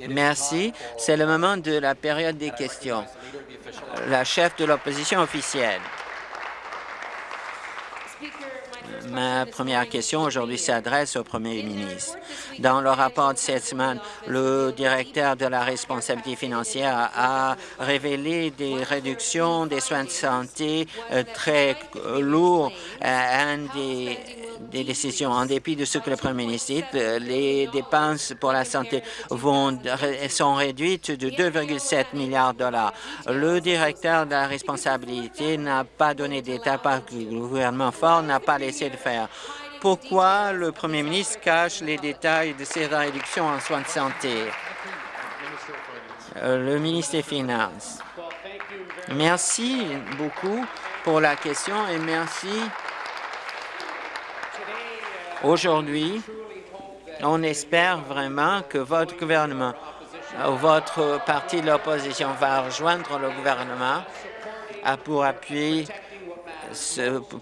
Merci. C'est le moment de la période des questions. La chef de l'opposition officielle. Ma première question aujourd'hui s'adresse au premier ministre. Dans le rapport de cette semaine, le directeur de la responsabilité financière a révélé des réductions des soins de santé euh, très euh, lourds. Un des des décisions. En dépit de ce que le Premier ministre dit, les dépenses pour la santé vont, sont réduites de 2,7 milliards de dollars. Le directeur de la responsabilité n'a pas donné d'état que le gouvernement fort n'a pas laissé de Pourquoi le Premier ministre cache les détails de ces réductions en soins de santé? Euh, le ministre des Finances. Merci beaucoup pour la question et merci Aujourd'hui, on espère vraiment que votre gouvernement, votre parti de l'opposition va rejoindre le gouvernement pour appuyer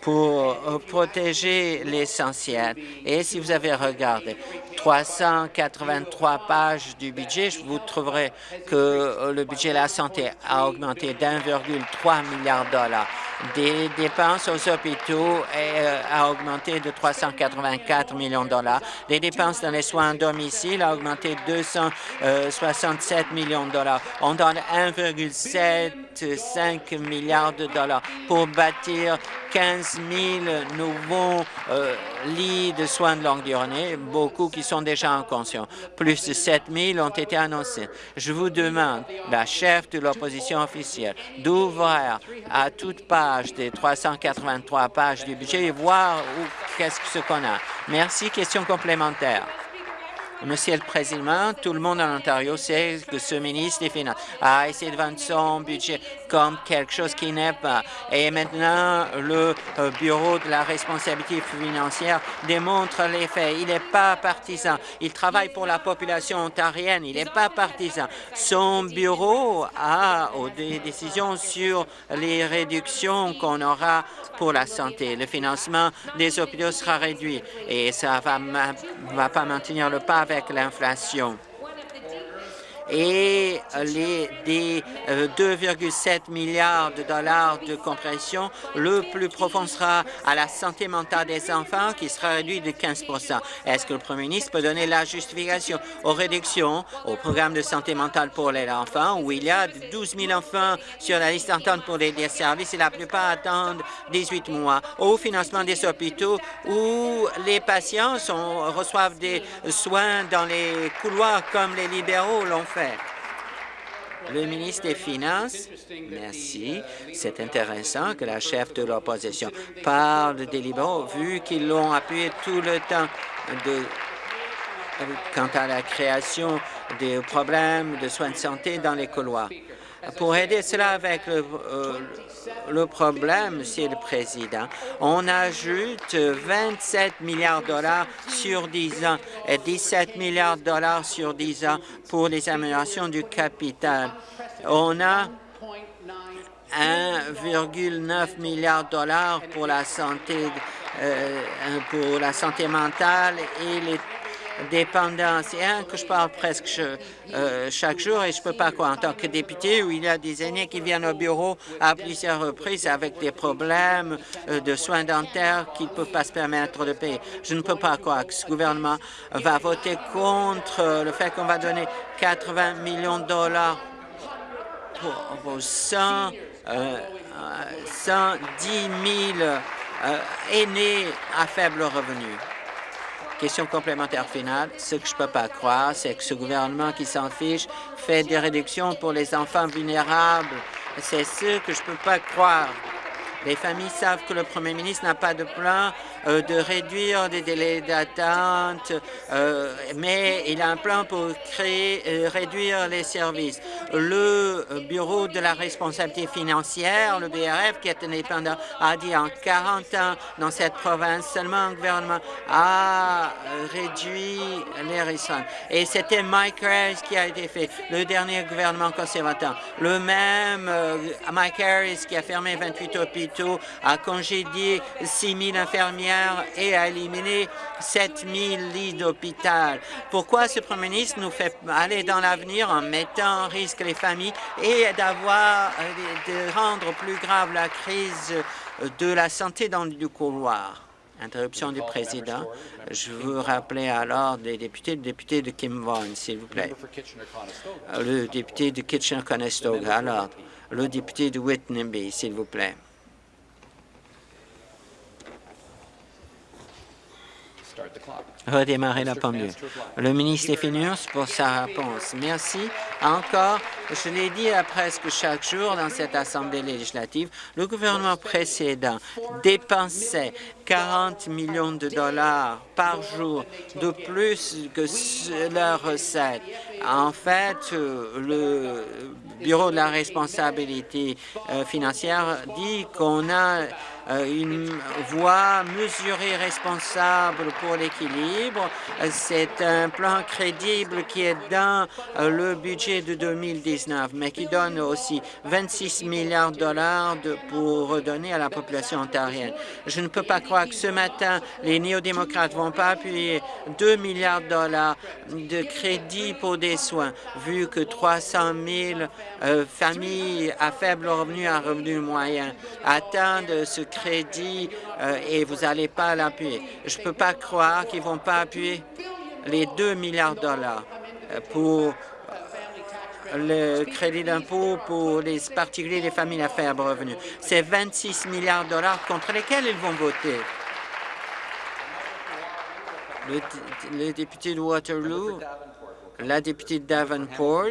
pour protéger l'essentiel. Et si vous avez regardé 383 pages du budget, vous trouverez que le budget de la santé a augmenté d'1,3 milliard de dollars des dépenses aux hôpitaux euh, a augmenté de 384 millions de dollars. Les dépenses dans les soins à domicile a augmenté de 267 millions de dollars. On donne 1,75 milliards de dollars pour bâtir 15 000 nouveaux euh, lits de soins de longue durée, beaucoup qui sont déjà en conscience. Plus de 7 000 ont été annoncés. Je vous demande, la chef de l'opposition officielle, d'ouvrir à toute page des 383 pages du budget et voir qu'est-ce que ce qu'on a. Merci. Question complémentaire. Monsieur le Président, tout le monde en Ontario sait que ce ministre des Finances a essayé de vendre son budget comme quelque chose qui n'est pas. Et maintenant, le euh, Bureau de la responsabilité financière démontre les faits. Il n'est pas partisan. Il travaille pour la population ontarienne. Il n'est pas partisan. Son bureau a des décisions sur les réductions qu'on aura pour la santé. Le financement des hôpitaux sera réduit et ça ne va, pas maintenir le pas l'inflation et les des 2,7 euh, milliards de dollars de compression, le plus profond sera à la santé mentale des enfants, qui sera réduit de 15 Est-ce que le premier ministre peut donner la justification aux réductions au programme de santé mentale pour les enfants, où il y a 12 000 enfants sur la liste d'entente pour les services et la plupart attendent 18 mois, au financement des hôpitaux, où les patients reçoivent des soins dans les couloirs comme les libéraux l'ont Le ministre des Finances, merci. C'est intéressant que la chef de l'opposition parle des libéraux, vu qu'ils l'ont appuyé tout le temps de, quant à la création des problèmes de soins de santé dans les couloirs. Pour aider cela avec le, euh, le problème, Monsieur le Président, on ajoute 27 milliards de dollars sur 10 ans et 17 milliards de dollars sur 10 ans pour les améliorations du capital. On a 1,9 milliard de dollars pour la santé euh, pour la santé mentale et les dépendance. Et un que je parle presque euh, chaque jour et je ne peux pas croire en tant que député où il y a des aînés qui viennent au bureau à plusieurs reprises avec des problèmes euh, de soins dentaires qu'ils ne peuvent pas se permettre de payer. Je ne peux pas croire que ce gouvernement va voter contre le fait qu'on va donner 80 millions de dollars pour 100, 110 000 aînés à faible revenu. Question complémentaire finale. Ce que je ne peux pas croire, c'est que ce gouvernement qui s'en fiche fait des réductions pour les enfants vulnérables. C'est ce que je ne peux pas croire. Les familles savent que le premier ministre n'a pas de plan de réduire des délais d'attente, euh, mais il a un plan pour créer, euh, réduire les services. Le Bureau de la responsabilité financière, le BRF, qui est indépendant, a dit en 40 ans dans cette province, seulement un gouvernement a réduit les risques. Et c'était Mike Harris qui a été fait, le dernier gouvernement conservateur. Le même Mike Harris qui a fermé 28 hôpitaux hôpitaux, a congédié 6 000 infirmières et a éliminé 7 000 lits d'hôpital. Pourquoi ce Premier ministre nous fait aller dans l'avenir en mettant en risque les familles et d'avoir de rendre plus grave la crise de la santé dans le couloir? Interruption du président. Je veux rappeler alors les députés, le député de Kim Vaughan, s'il vous plaît. Le député de Kitchener-Conestoga, alors. Le député de Whitney, s'il vous plaît. Redémarrer la pendule. Le ministre des Finances pour sa réponse. Merci. Encore, je l'ai dit à presque chaque jour dans cette Assemblée législative, le gouvernement précédent dépensait 40 millions de dollars par jour de plus que leurs recettes. En fait, le Bureau de la responsabilité euh, financière dit qu'on a euh, une voie mesurée responsable pour l'équilibre. C'est un plan crédible qui est dans euh, le budget de 2019, mais qui donne aussi 26 milliards de dollars pour redonner à la population ontarienne. Je ne peux pas croire que ce matin, les néo-démocrates vont pas appuyer 2 milliards de dollars de crédit pour des soins, vu que 300 000 euh, familles à faible revenu, à revenu moyen attendent ce crédit euh, et vous n'allez pas l'appuyer. Je ne peux pas croire qu'ils ne vont pas appuyer les 2 milliards de dollars euh, pour le crédit d'impôt pour les particuliers et les familles à faible revenu. C'est 26 milliards de dollars contre lesquels ils vont voter. Le, député de Waterloo la députée Davenport,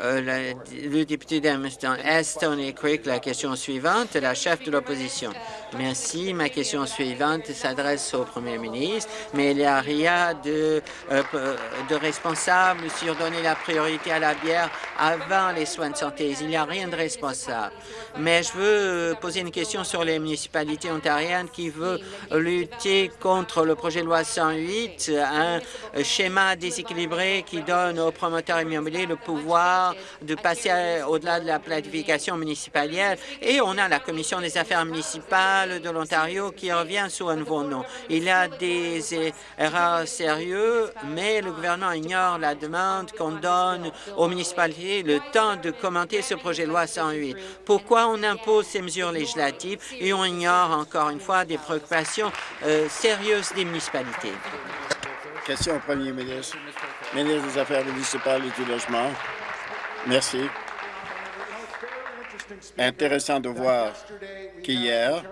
euh, le député d'Ameston Est, Tony Creek, la question suivante, la chef de l'opposition. Merci. Ma question suivante s'adresse au premier ministre, mais il n'y a rien de, euh, de responsable sur donner la priorité à la bière avant les soins de santé. Il n'y a rien de responsable. Mais je veux poser une question sur les municipalités ontariennes qui veulent lutter contre le projet de loi 108, un schéma déséquilibré qui donne aux promoteurs immobiliers le pouvoir de passer au-delà de la planification municipale. Et on a la Commission des affaires municipales de l'Ontario qui revient sous un nouveau nom. Il y a des erreurs sérieuses, mais le gouvernement ignore la demande qu'on donne aux municipalités le temps de commenter ce projet de loi 108. Pourquoi on impose ces mesures législatives et on ignore encore une fois des préoccupations euh, sérieuses des municipalités? Question au premier ministre ministre des Affaires municipales et du Logement. Merci. Intéressant de voir qu'hier,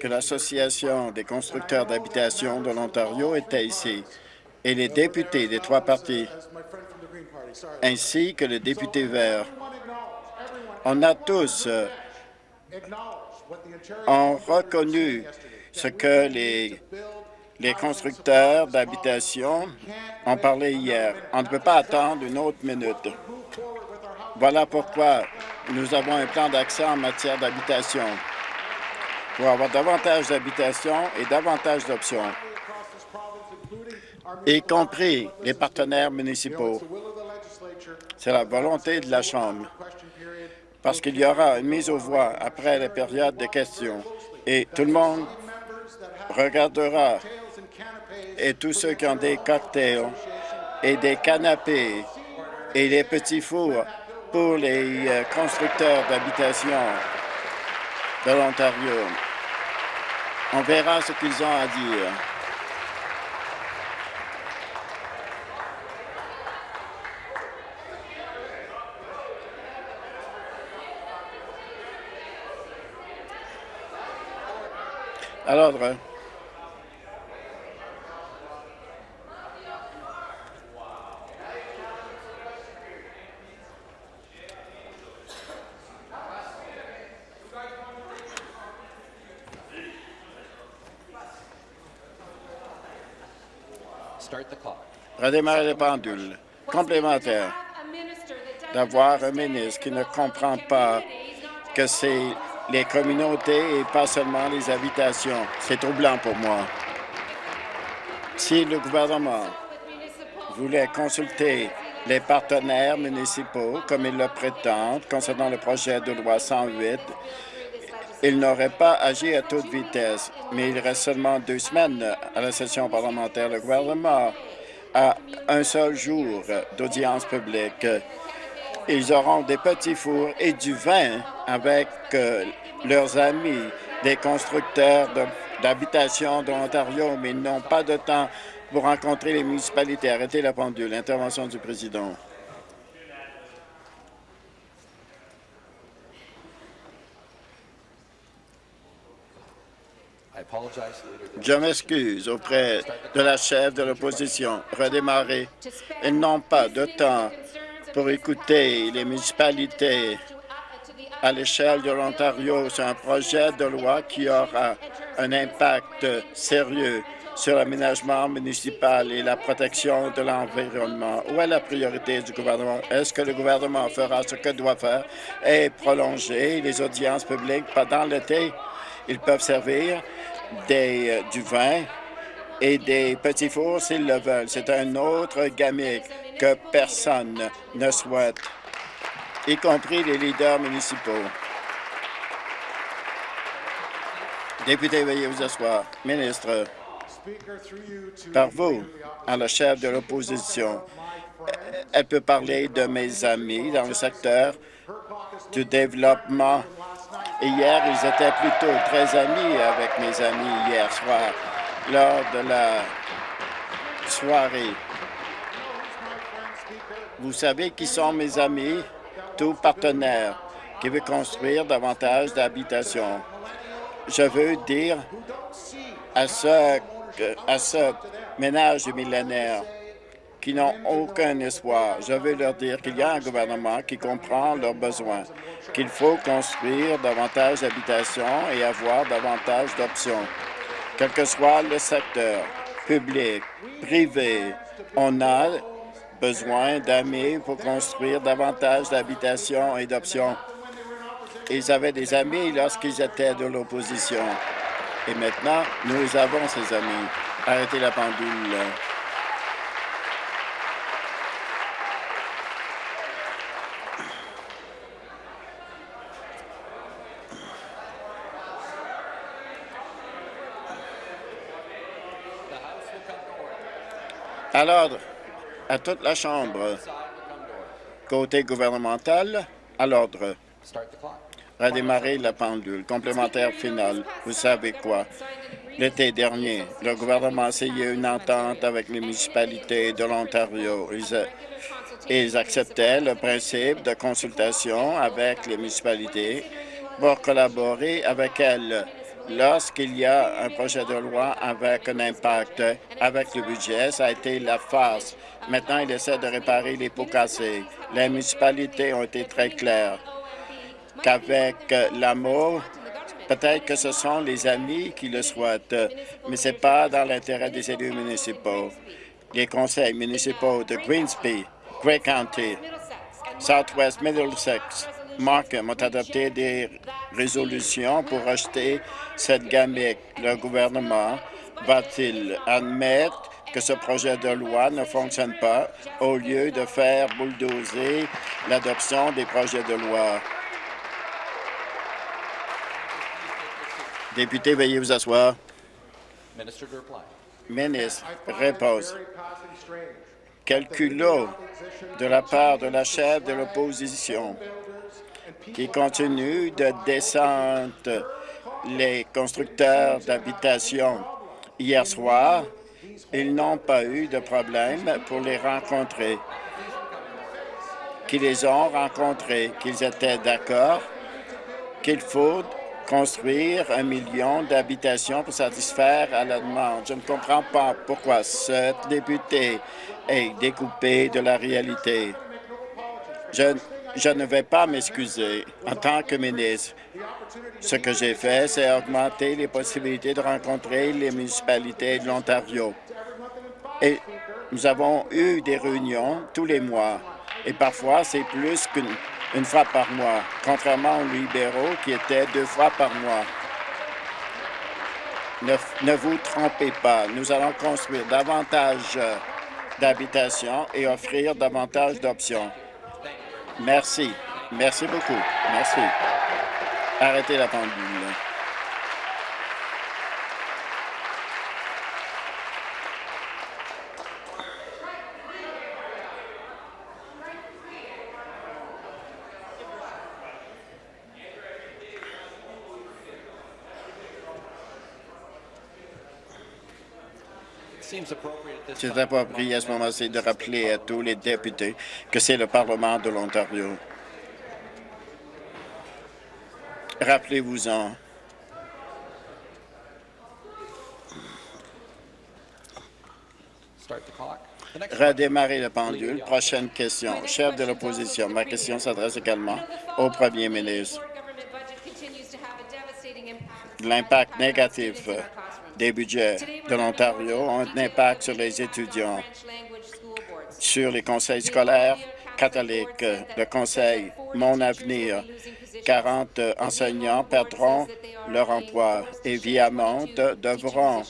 que l'Association des constructeurs d'habitation de l'Ontario était ici et les députés des trois partis, ainsi que le député vert. On a tous euh, ont reconnu ce que les les constructeurs d'habitation ont parlé hier. On ne peut pas attendre une autre minute. Voilà pourquoi nous avons un plan d'action en matière d'habitation pour avoir davantage d'habitation et davantage d'options, y compris les partenaires municipaux. C'est la volonté de la Chambre, parce qu'il y aura une mise aux voix après la période de questions et tout le monde regardera et tous ceux qui ont des cocktails et des canapés et des petits fours pour les euh, constructeurs d'habitation de l'Ontario. On verra ce qu'ils ont à dire. À l'ordre. Redémarrer les pendules. Complémentaire d'avoir un ministre qui ne comprend pas que c'est les communautés et pas seulement les habitations. C'est troublant pour moi. Si le gouvernement voulait consulter les partenaires municipaux, comme il le prétend, concernant le projet de loi 108, il n'aurait pas agi à toute vitesse, mais il reste seulement deux semaines à la session parlementaire. Le gouvernement a un seul jour d'audience publique. Ils auront des petits fours et du vin avec euh, leurs amis, des constructeurs d'habitations de, l'Ontario, mais ils n'ont pas de temps pour rencontrer les municipalités. Arrêtez la pendule. Intervention du président. Je m'excuse auprès de la chef de l'opposition. Redémarrer. Ils n'ont pas de temps pour écouter les municipalités à l'échelle de l'Ontario. C'est un projet de loi qui aura un impact sérieux sur l'aménagement municipal et la protection de l'environnement. Où est la priorité du gouvernement? Est-ce que le gouvernement fera ce que doit faire et prolonger les audiences publiques pendant l'été? Ils peuvent servir euh, du vin et des petits fours s'ils le veulent. C'est un autre gamique que personne ne souhaite, y compris les leaders municipaux. Député, veuillez vous asseoir. Ministre, par vous, à la chef de l'opposition, elle peut parler de mes amis dans le secteur du développement hier, ils étaient plutôt très amis avec mes amis hier soir, lors de la soirée. Vous savez qui sont mes amis? Tout partenaire qui veut construire davantage d'habitations. Je veux dire à ce, à ce ménage millénaire qui n'ont aucun espoir. Je veux leur dire qu'il y a un gouvernement qui comprend leurs besoins, qu'il faut construire davantage d'habitations et avoir davantage d'options. Quel que soit le secteur, public, privé, on a besoin d'amis pour construire davantage d'habitations et d'options. Ils avaient des amis lorsqu'ils étaient de l'opposition. Et maintenant, nous avons ces amis. Arrêtez la pendule. À l'ordre, à toute la Chambre. Côté gouvernemental, à l'ordre. Redémarrer la pendule. Complémentaire final. Vous savez quoi? L'été dernier, le gouvernement a essayé une entente avec les municipalités de l'Ontario. Ils, ils acceptaient le principe de consultation avec les municipalités pour collaborer avec elles lorsqu'il y a un projet de loi avec un impact avec le budget, ça a été la farce. Maintenant, il essaie de réparer les pots cassés. Les municipalités ont été très claires qu'avec l'amour, peut-être que ce sont les amis qui le souhaitent, mais ce n'est pas dans l'intérêt des élus municipaux. Les conseils municipaux de Greensby, Grey County, Southwest Middlesex, Markham ont adopté des résolution pour rejeter cette gamique. Le gouvernement va-t-il admettre que ce projet de loi ne fonctionne pas au lieu de faire bulldozer l'adoption des projets de loi? Député, veuillez vous asseoir. Ministre, réponse. Quel culot de la part de la chef de l'opposition qui continue de descendre les constructeurs d'habitations. Hier soir, ils n'ont pas eu de problème pour les rencontrer, qu'ils les ont rencontrés, qu'ils étaient d'accord qu'il faut construire un million d'habitations pour satisfaire à la demande. Je ne comprends pas pourquoi ce député est découpé de la réalité. Je je ne vais pas m'excuser en tant que ministre. Ce que j'ai fait, c'est augmenter les possibilités de rencontrer les municipalités de l'Ontario. Et nous avons eu des réunions tous les mois. Et parfois, c'est plus qu'une fois par mois, contrairement aux libéraux qui étaient deux fois par mois. Ne, ne vous trompez pas, nous allons construire davantage d'habitations et offrir davantage d'options. Merci. Merci beaucoup. Merci. Arrêtez la pendule. C'est approprié à ce moment-ci de rappeler à tous les députés que c'est le Parlement de l'Ontario. Rappelez-vous-en. Redémarrer le pendule. Prochaine question. Chef de l'opposition, ma question s'adresse également au premier ministre. L'impact négatif des budgets de l'Ontario ont un impact sur les étudiants, sur les conseils scolaires catholiques, le conseil Mon Avenir. 40 enseignants perdront leur emploi et Viamont devront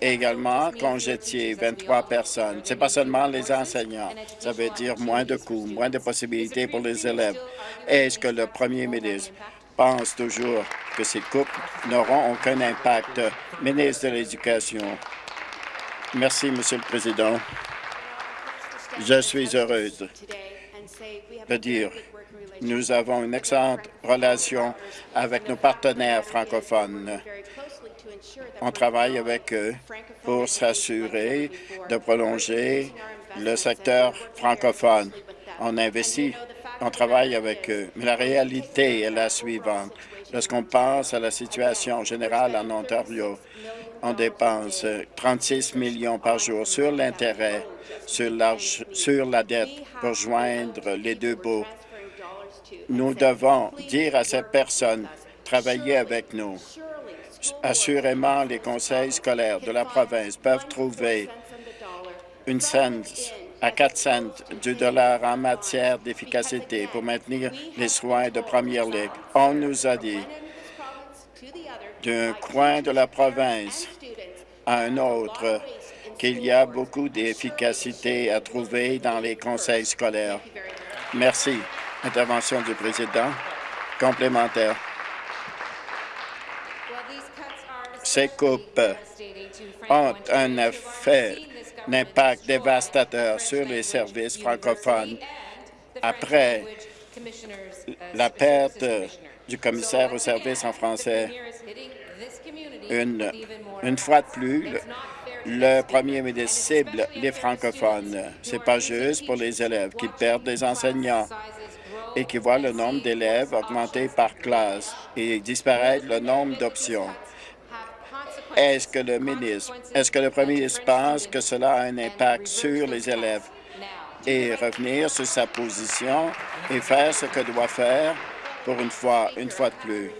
également congétier 23 personnes. Ce n'est pas seulement les enseignants. Ça veut dire moins de coûts, moins de possibilités pour les élèves. Est-ce que le premier ministre pense toujours que ces coupes n'auront aucun impact. Ministre de l'Éducation. Merci, Monsieur le Président. Je suis heureuse de dire nous avons une excellente relation avec nos partenaires francophones. On travaille avec eux pour s'assurer de prolonger le secteur francophone. On investit on travaille avec eux. Mais la réalité est la suivante. Lorsqu'on pense à la situation générale en Ontario, on dépense 36 millions par jour sur l'intérêt, sur, la dette pour joindre les deux bouts. Nous devons dire à ces personnes, travailler avec nous. Assurément, les conseils scolaires de la province peuvent trouver une scène à 4 cents du dollar en matière d'efficacité pour maintenir les soins de première ligue. On nous a dit d'un coin de la province à un autre qu'il y a beaucoup d'efficacité à trouver dans les conseils scolaires. Merci. Intervention du président. Complémentaire. Ces coupes ont un effet un impact dévastateur sur les services francophones après la perte du commissaire aux services en français. Une, une fois de plus, le premier ministre cible les francophones. C'est pas juste pour les élèves qui perdent des enseignants et qui voient le nombre d'élèves augmenter par classe et disparaître le nombre d'options. Est-ce que le ministre, est-ce que le premier ministre pense que cela a un impact sur les élèves? Et revenir sur sa position et faire ce que doit faire pour une fois, une fois de plus?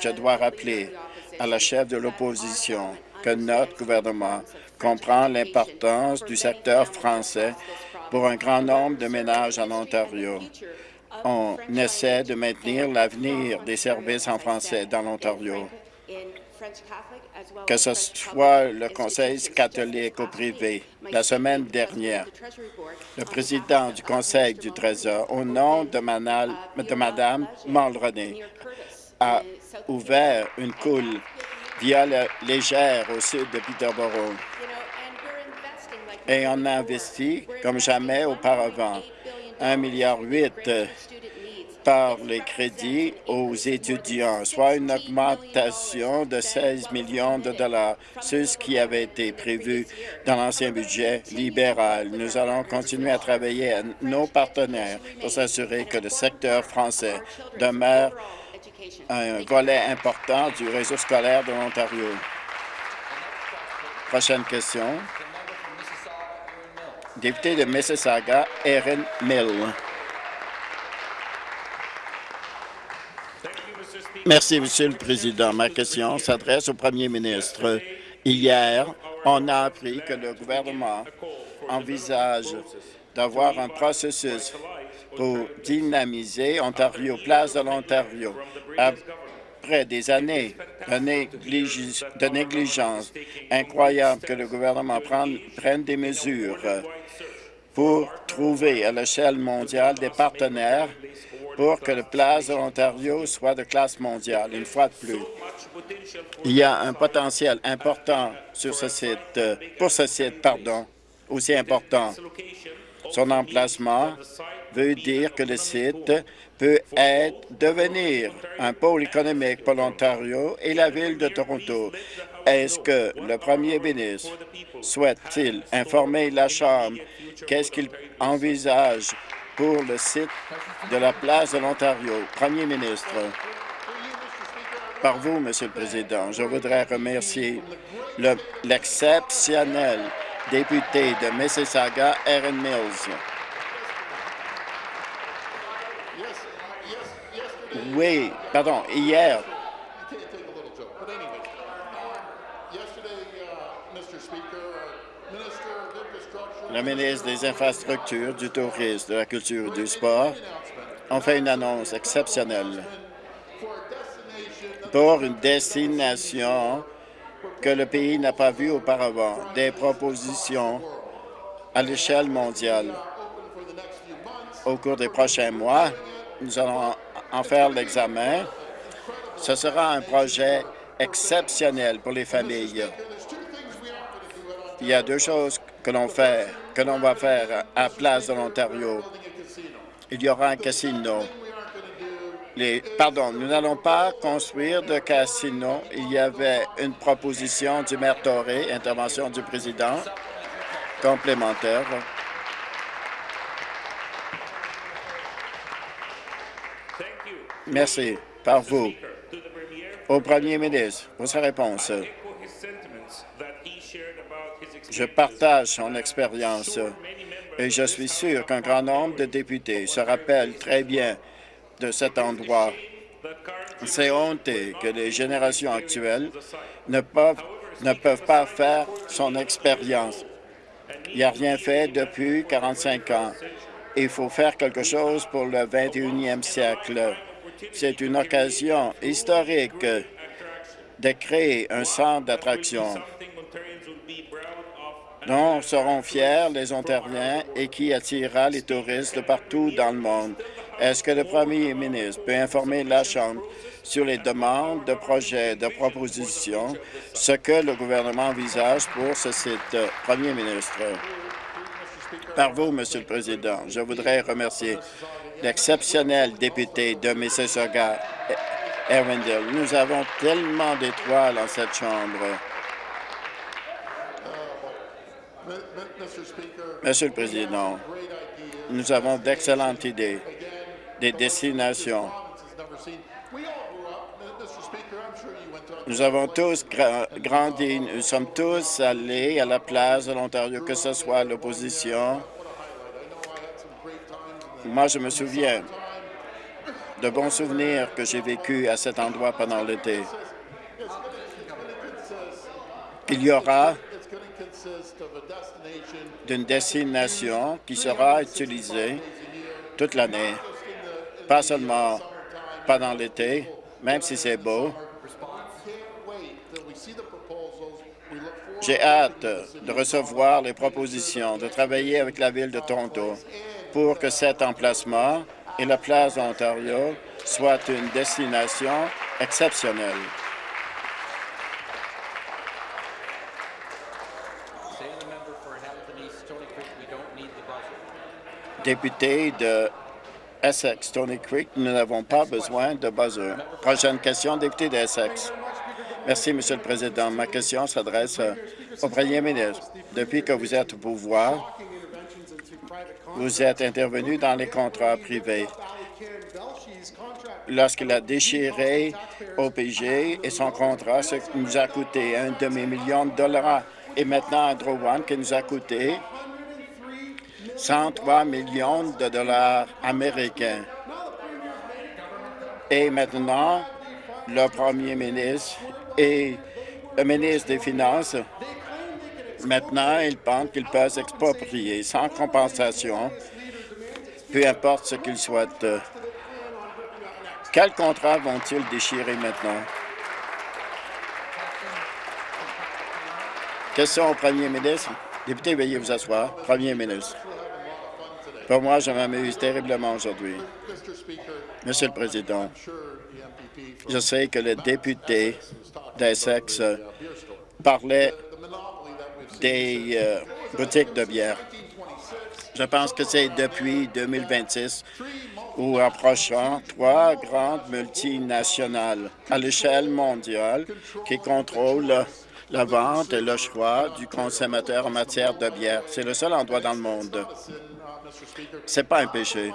Je dois rappeler à la chef de l'opposition que notre gouvernement comprend l'importance du secteur français pour un grand nombre de ménages en Ontario. On essaie de maintenir l'avenir des services en français dans l'Ontario que ce soit le Conseil catholique ou privé. La semaine dernière, le président du Conseil du Trésor, au nom de, Manal, de Mme Mulroney, a ouvert une coule via légère au sud de Peterborough. Et on a investi comme jamais auparavant 1,8 milliard par les crédits aux étudiants, soit une augmentation de 16 millions de dollars, ce qui avait été prévu dans l'ancien budget libéral. Nous allons continuer à travailler avec nos partenaires pour s'assurer que le secteur français demeure un volet important du réseau scolaire de l'Ontario. Prochaine question. Député de Mississauga, Erin Mill. Merci, Monsieur le Président. Ma question s'adresse au Premier ministre. Hier, on a appris que le gouvernement envisage d'avoir un processus pour dynamiser Ontario, place de l'Ontario. Après des années de, négligence incroyable que le gouvernement prenne des mesures pour trouver à l'échelle mondiale des partenaires pour que le Place de l'Ontario soit de classe mondiale, une fois de plus. Il y a un potentiel important sur ce site, euh, pour ce site, pardon, aussi important. Son emplacement veut dire que le site peut être, devenir un pôle économique pour l'Ontario et la ville de Toronto. Est-ce que le premier ministre souhaite-t-il informer la Chambre qu'est-ce qu'il envisage pour le site de la place de l'Ontario. Premier ministre, par vous, Monsieur le Président, je voudrais remercier l'exceptionnel député de Mississauga, Aaron Mills. Oui, pardon, hier, le ministre des Infrastructures, du Tourisme, de la Culture et du Sport ont fait une annonce exceptionnelle pour une destination que le pays n'a pas vue auparavant, des propositions à l'échelle mondiale. Au cours des prochains mois, nous allons en faire l'examen. Ce sera un projet exceptionnel pour les familles. Il y a deux choses que l'on fait, que l'on va faire à Place de l'Ontario. Il y aura un casino. Pardon, nous n'allons pas construire de casino. Il y avait une proposition du maire Torré, intervention du président, complémentaire. Merci. Par vous. Au premier ministre, pour sa réponse. Je partage son expérience et je suis sûr qu'un grand nombre de députés se rappellent très bien de cet endroit. C'est honteux que les générations actuelles ne peuvent, ne peuvent pas faire son expérience. Il n'y a rien fait depuis 45 ans. Il faut faire quelque chose pour le 21e siècle. C'est une occasion historique de créer un centre d'attraction dont seront fiers les Ontariens et qui attirera les touristes de partout dans le monde. Est-ce que le premier ministre peut informer la Chambre sur les demandes de projets, de propositions, ce que le gouvernement envisage pour ce site? Premier ministre? Par vous, Monsieur le Président, je voudrais remercier l'exceptionnel député de Mississauga, Erwindale. Nous avons tellement d'étoiles en cette Chambre. Monsieur le Président, nous avons d'excellentes idées, des destinations. Nous avons tous grandi, nous sommes tous allés à la place de l'Ontario, que ce soit l'opposition. Moi, je me souviens de bons souvenirs que j'ai vécus à cet endroit pendant l'été. Il y aura d'une destination qui sera utilisée toute l'année, pas seulement pendant l'été, même si c'est beau. J'ai hâte de recevoir les propositions, de travailler avec la Ville de Toronto pour que cet emplacement et la place d'Ontario soient une destination exceptionnelle. Député de Essex, Tony Creek, nous n'avons pas besoin de buzzer. Prochaine question, député d'Essex. Merci, Monsieur le Président. Ma question s'adresse au Premier ministre. Depuis que vous êtes au pouvoir, vous êtes intervenu dans les contrats privés. Lorsqu'il a déchiré OPG et son contrat, ce qui nous a coûté un demi-million de dollars, et maintenant Andrew One qui nous a coûté 103 millions de dollars américains. Et maintenant, le premier ministre et le ministre des Finances, maintenant, ils pensent qu'ils peuvent s'exproprier sans compensation, peu importe ce qu'ils souhaitent. Quel contrat vont-ils déchirer maintenant? Question au premier ministre. Député, veuillez vous asseoir. Premier ministre. Pour moi, je m'amuse terriblement aujourd'hui. Monsieur le Président, je sais que le député d'Essex parlait des euh, boutiques de bière. Je pense que c'est depuis 2026 ou approchant trois grandes multinationales à l'échelle mondiale qui contrôlent la vente et le choix du consommateur en matière de bière. C'est le seul endroit dans le monde. C'est pas un péché.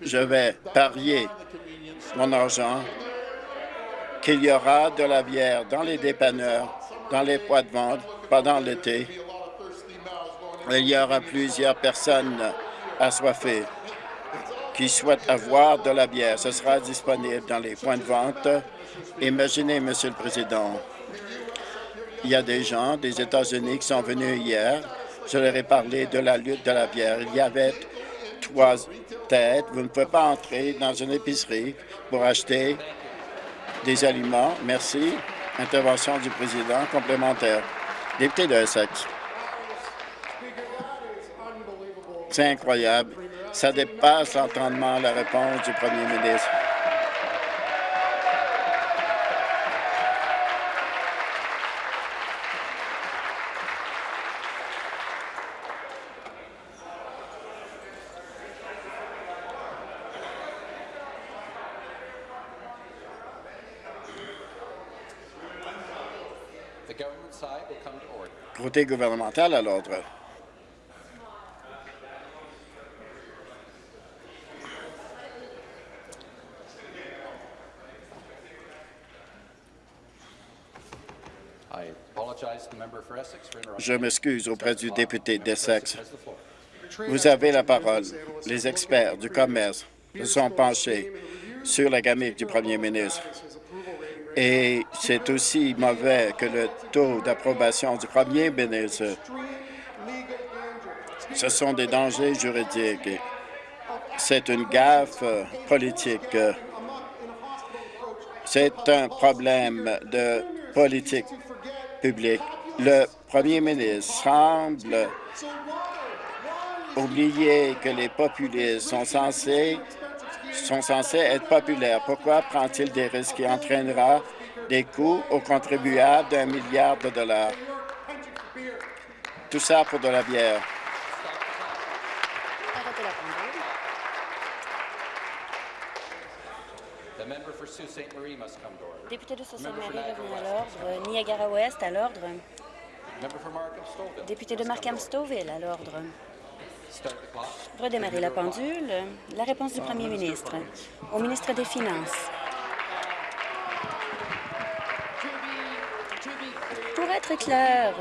Je vais parier mon argent qu'il y aura de la bière dans les dépanneurs, dans les poids de vente pendant l'été. Il y aura plusieurs personnes assoiffées qui souhaitent avoir de la bière. Ce sera disponible dans les points de vente. Imaginez, Monsieur le Président, il y a des gens des États-Unis qui sont venus hier. Je leur ai parlé de la lutte de la bière. Il y avait trois têtes. Vous ne pouvez pas entrer dans une épicerie pour acheter des aliments. Merci. Intervention du président complémentaire. Député de Essex. C'est incroyable. Ça dépasse l'entendement, la réponse du premier ministre. Côté gouvernemental à l'ordre. Je m'excuse auprès du député d'Essex. Vous avez la parole. Les experts du commerce se sont penchés sur la gamine du premier ministre. Et c'est aussi mauvais que le taux d'approbation du premier ministre. Ce sont des dangers juridiques. C'est une gaffe politique. C'est un problème de politique publique. Le premier ministre semble oublier que les populistes sont censés sont censés être populaires. Pourquoi prend-il des risques qui entraînera des coûts aux contribuables d'un milliard de dollars? Tout ça pour de la bière. Député de Sault-Sainte-Marie revenu à l'ordre. Niagara-Ouest à l'ordre. Député de Markham-Stouffville à l'ordre. Redémarrer la pendule. La réponse du premier ministre. Au ministre des Finances. Pour être clair,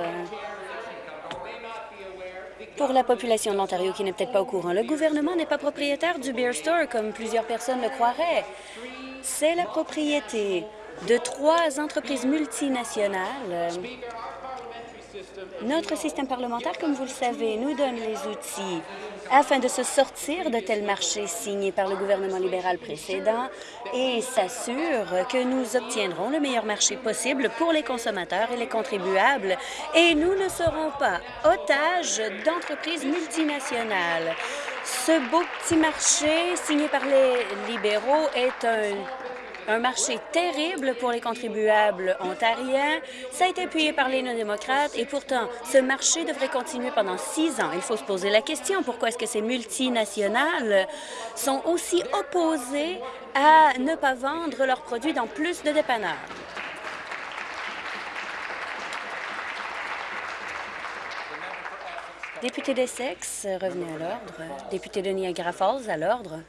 pour la population de l'Ontario qui n'est peut-être pas au courant, le gouvernement n'est pas propriétaire du Beer Store comme plusieurs personnes le croiraient. C'est la propriété de trois entreprises multinationales notre système parlementaire, comme vous le savez, nous donne les outils afin de se sortir de tels marchés signés par le gouvernement libéral précédent et s'assure que nous obtiendrons le meilleur marché possible pour les consommateurs et les contribuables. Et nous ne serons pas otages d'entreprises multinationales. Ce beau petit marché signé par les libéraux est un un marché terrible pour les contribuables ontariens. Ça a été appuyé par les non-démocrates et pourtant, ce marché devrait continuer pendant six ans. Il faut se poser la question, pourquoi est-ce que ces multinationales sont aussi opposées à ne pas vendre leurs produits dans plus de dépanneurs? Député d'Essex, revenu à l'ordre. Député de Niagara Falls, à l'ordre.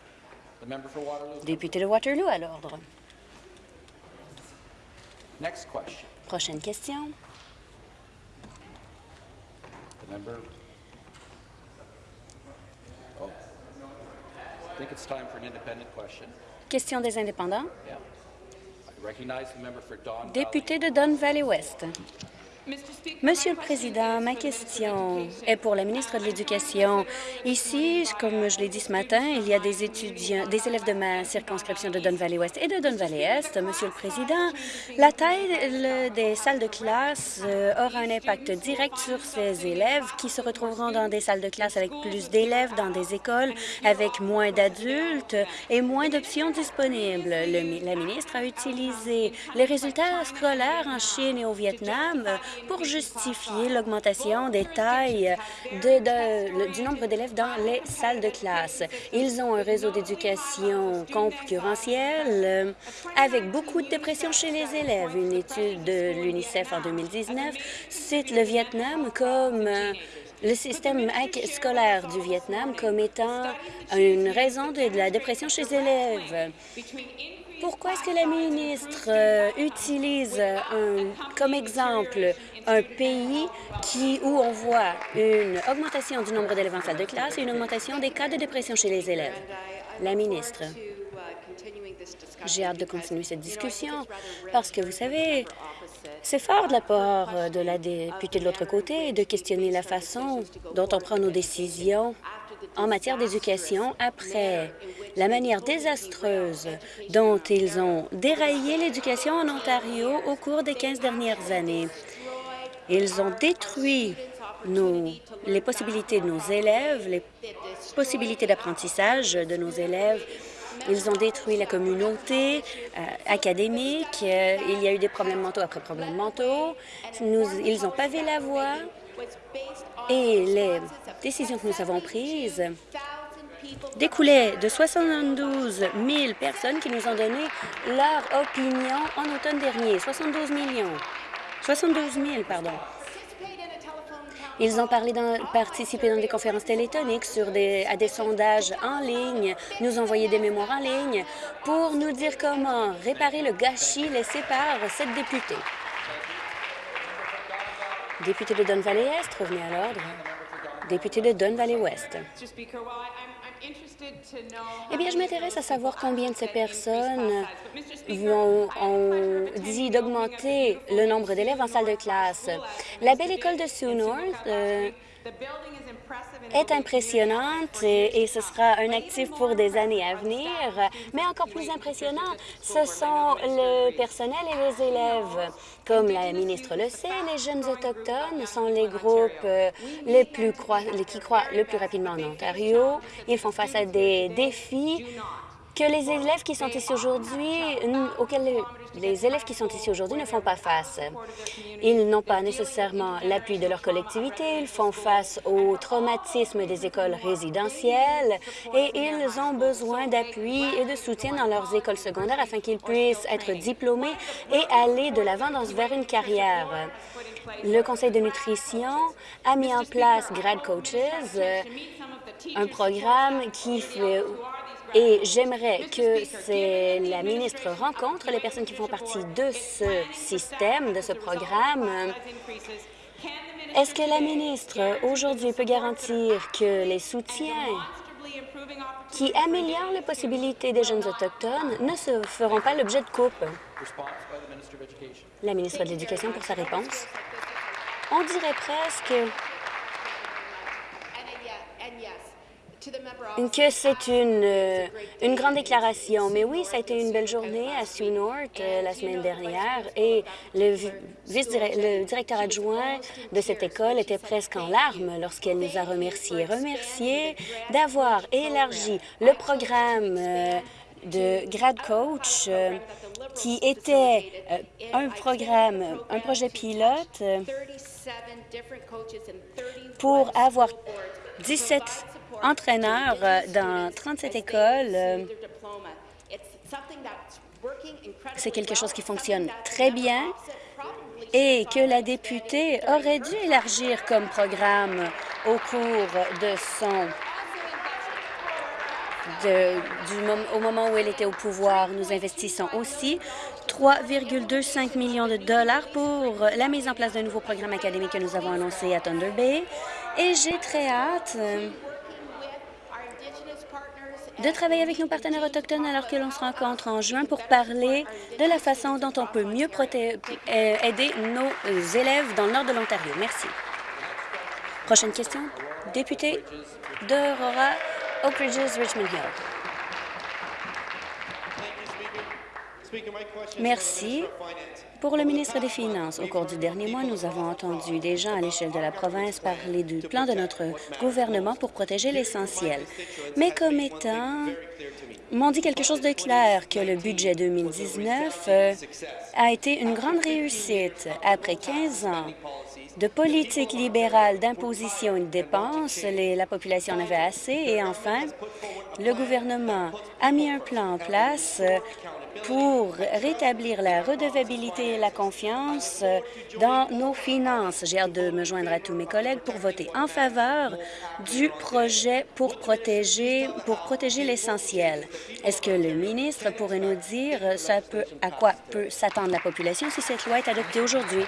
Député de Waterloo, à l'ordre. Prochaine question. Oh. Question des indépendants. Député de Don Valley West. Monsieur le Président, ma question est pour la ministre de l'Éducation. Ici, comme je l'ai dit ce matin, il y a des étudiants, des élèves de ma circonscription de Don Valley Ouest et de Don Valley Est. Monsieur le Président, la taille des salles de classe euh, aura un impact direct sur ces élèves qui se retrouveront dans des salles de classe avec plus d'élèves, dans des écoles avec moins d'adultes et moins d'options disponibles. Le, la ministre a utilisé les résultats scolaires en Chine et au Vietnam pour justifier l'augmentation des tailles de, du nombre d'élèves dans les salles de classe. Ils ont un réseau d'éducation concurrentiel euh, avec beaucoup de dépression chez les élèves. Une étude de l'UNICEF en 2019 cite le Vietnam comme euh, le système scolaire du Vietnam comme étant une raison de la dépression chez les élèves. Pourquoi est-ce que la ministre euh, utilise un, comme exemple un pays qui, où on voit une augmentation du nombre d'élèves en salle de classe et une augmentation des cas de dépression chez les élèves? La ministre. J'ai hâte de continuer cette discussion parce que, vous savez, c'est fort de la part de la députée de l'autre côté de questionner la façon dont on prend nos décisions en matière d'éducation après la manière désastreuse dont ils ont déraillé l'éducation en Ontario au cours des 15 dernières années. Ils ont détruit les possibilités de nos élèves, les possibilités d'apprentissage de nos élèves. Ils ont détruit la communauté euh, académique. Il y a eu des problèmes mentaux après problèmes mentaux. Nous, ils ont pavé la voie et les décisions que nous avons prises découlaient de 72 000 personnes qui nous ont donné leur opinion en automne dernier. 72 millions. 72 000, pardon. Ils ont parlé dans, participé dans des conférences téléphoniques sur des, à des sondages en ligne, nous envoyé des mémoires en ligne pour nous dire comment réparer le gâchis laissé par cette députée. Député de Don Valley Est, revenez à l'ordre. Député de Don Valley Ouest. Eh bien, je m'intéresse à savoir combien de ces personnes ont, ont dit d'augmenter le nombre d'élèves en salle de classe. La belle école de Sioux North euh, est impressionnante et, ce sera un actif pour des années à venir. Mais encore plus impressionnant, ce sont le personnel et les élèves. Comme la ministre le sait, les jeunes autochtones sont les groupes euh, les plus qui croient le plus rapidement en Ontario. Ils font face à des défis que les élèves qui sont ici aujourd'hui, auxquels les élèves qui sont ici aujourd'hui ne font pas face. Ils n'ont pas nécessairement l'appui de leur collectivité, ils font face au traumatisme des écoles résidentielles et ils ont besoin d'appui et de soutien dans leurs écoles secondaires afin qu'ils puissent être diplômés et aller de l'avant vers une carrière. Le Conseil de nutrition a mis en place Grad Coaches, un programme qui fait et j'aimerais que la ministre rencontre les personnes qui font partie de ce système, de ce programme. Est-ce que la ministre, aujourd'hui, peut garantir que les soutiens qui améliorent les possibilités des jeunes autochtones ne se feront pas l'objet de coupes? La ministre de l'Éducation pour sa réponse. On dirait presque que c'est une, euh, une grande déclaration. Mais oui, ça a été une belle journée à Sioux North euh, la semaine dernière et le, vice le directeur adjoint de cette école était presque en larmes lorsqu'elle nous a remerciés. Remerciés d'avoir élargi le programme euh, de Grad Coach qui était un programme, un projet pilote pour avoir 17 entraîneur euh, dans 37 écoles. Euh, c'est quelque chose qui fonctionne très bien et que la députée aurait dû élargir comme programme au cours de son au moment où elle était au pouvoir. Nous investissons aussi 3,25 millions de dollars pour la mise en place d'un nouveau programme académique que nous avons annoncé à Thunder Bay. Et j'ai très hâte de travailler avec nos partenaires autochtones alors que l'on se rencontre en juin pour parler de la façon dont on peut mieux euh, aider nos élèves dans le nord de l'Ontario. Merci. Prochaine question, député d'Aurora, Oak Ridges, Richmond Hill. Merci. Pour le ministre des Finances, au cours du dernier mois, nous avons entendu des gens à l'échelle de la province parler du plan de notre gouvernement pour protéger l'essentiel. Mais comme étant m'ont dit quelque chose de clair, que le budget 2019 euh, a été une grande réussite. Après 15 ans de politique libérale d'imposition et de dépenses, la population en avait assez. Et enfin, le gouvernement a mis un plan en place euh, pour rétablir la redevabilité et la confiance euh, dans nos finances. J'ai hâte de me joindre à tous mes collègues pour voter en faveur du projet pour protéger, pour protéger l'essentiel. Est-ce que le ministre pourrait nous dire peut, à quoi peut s'attendre la population si cette loi est adoptée aujourd'hui?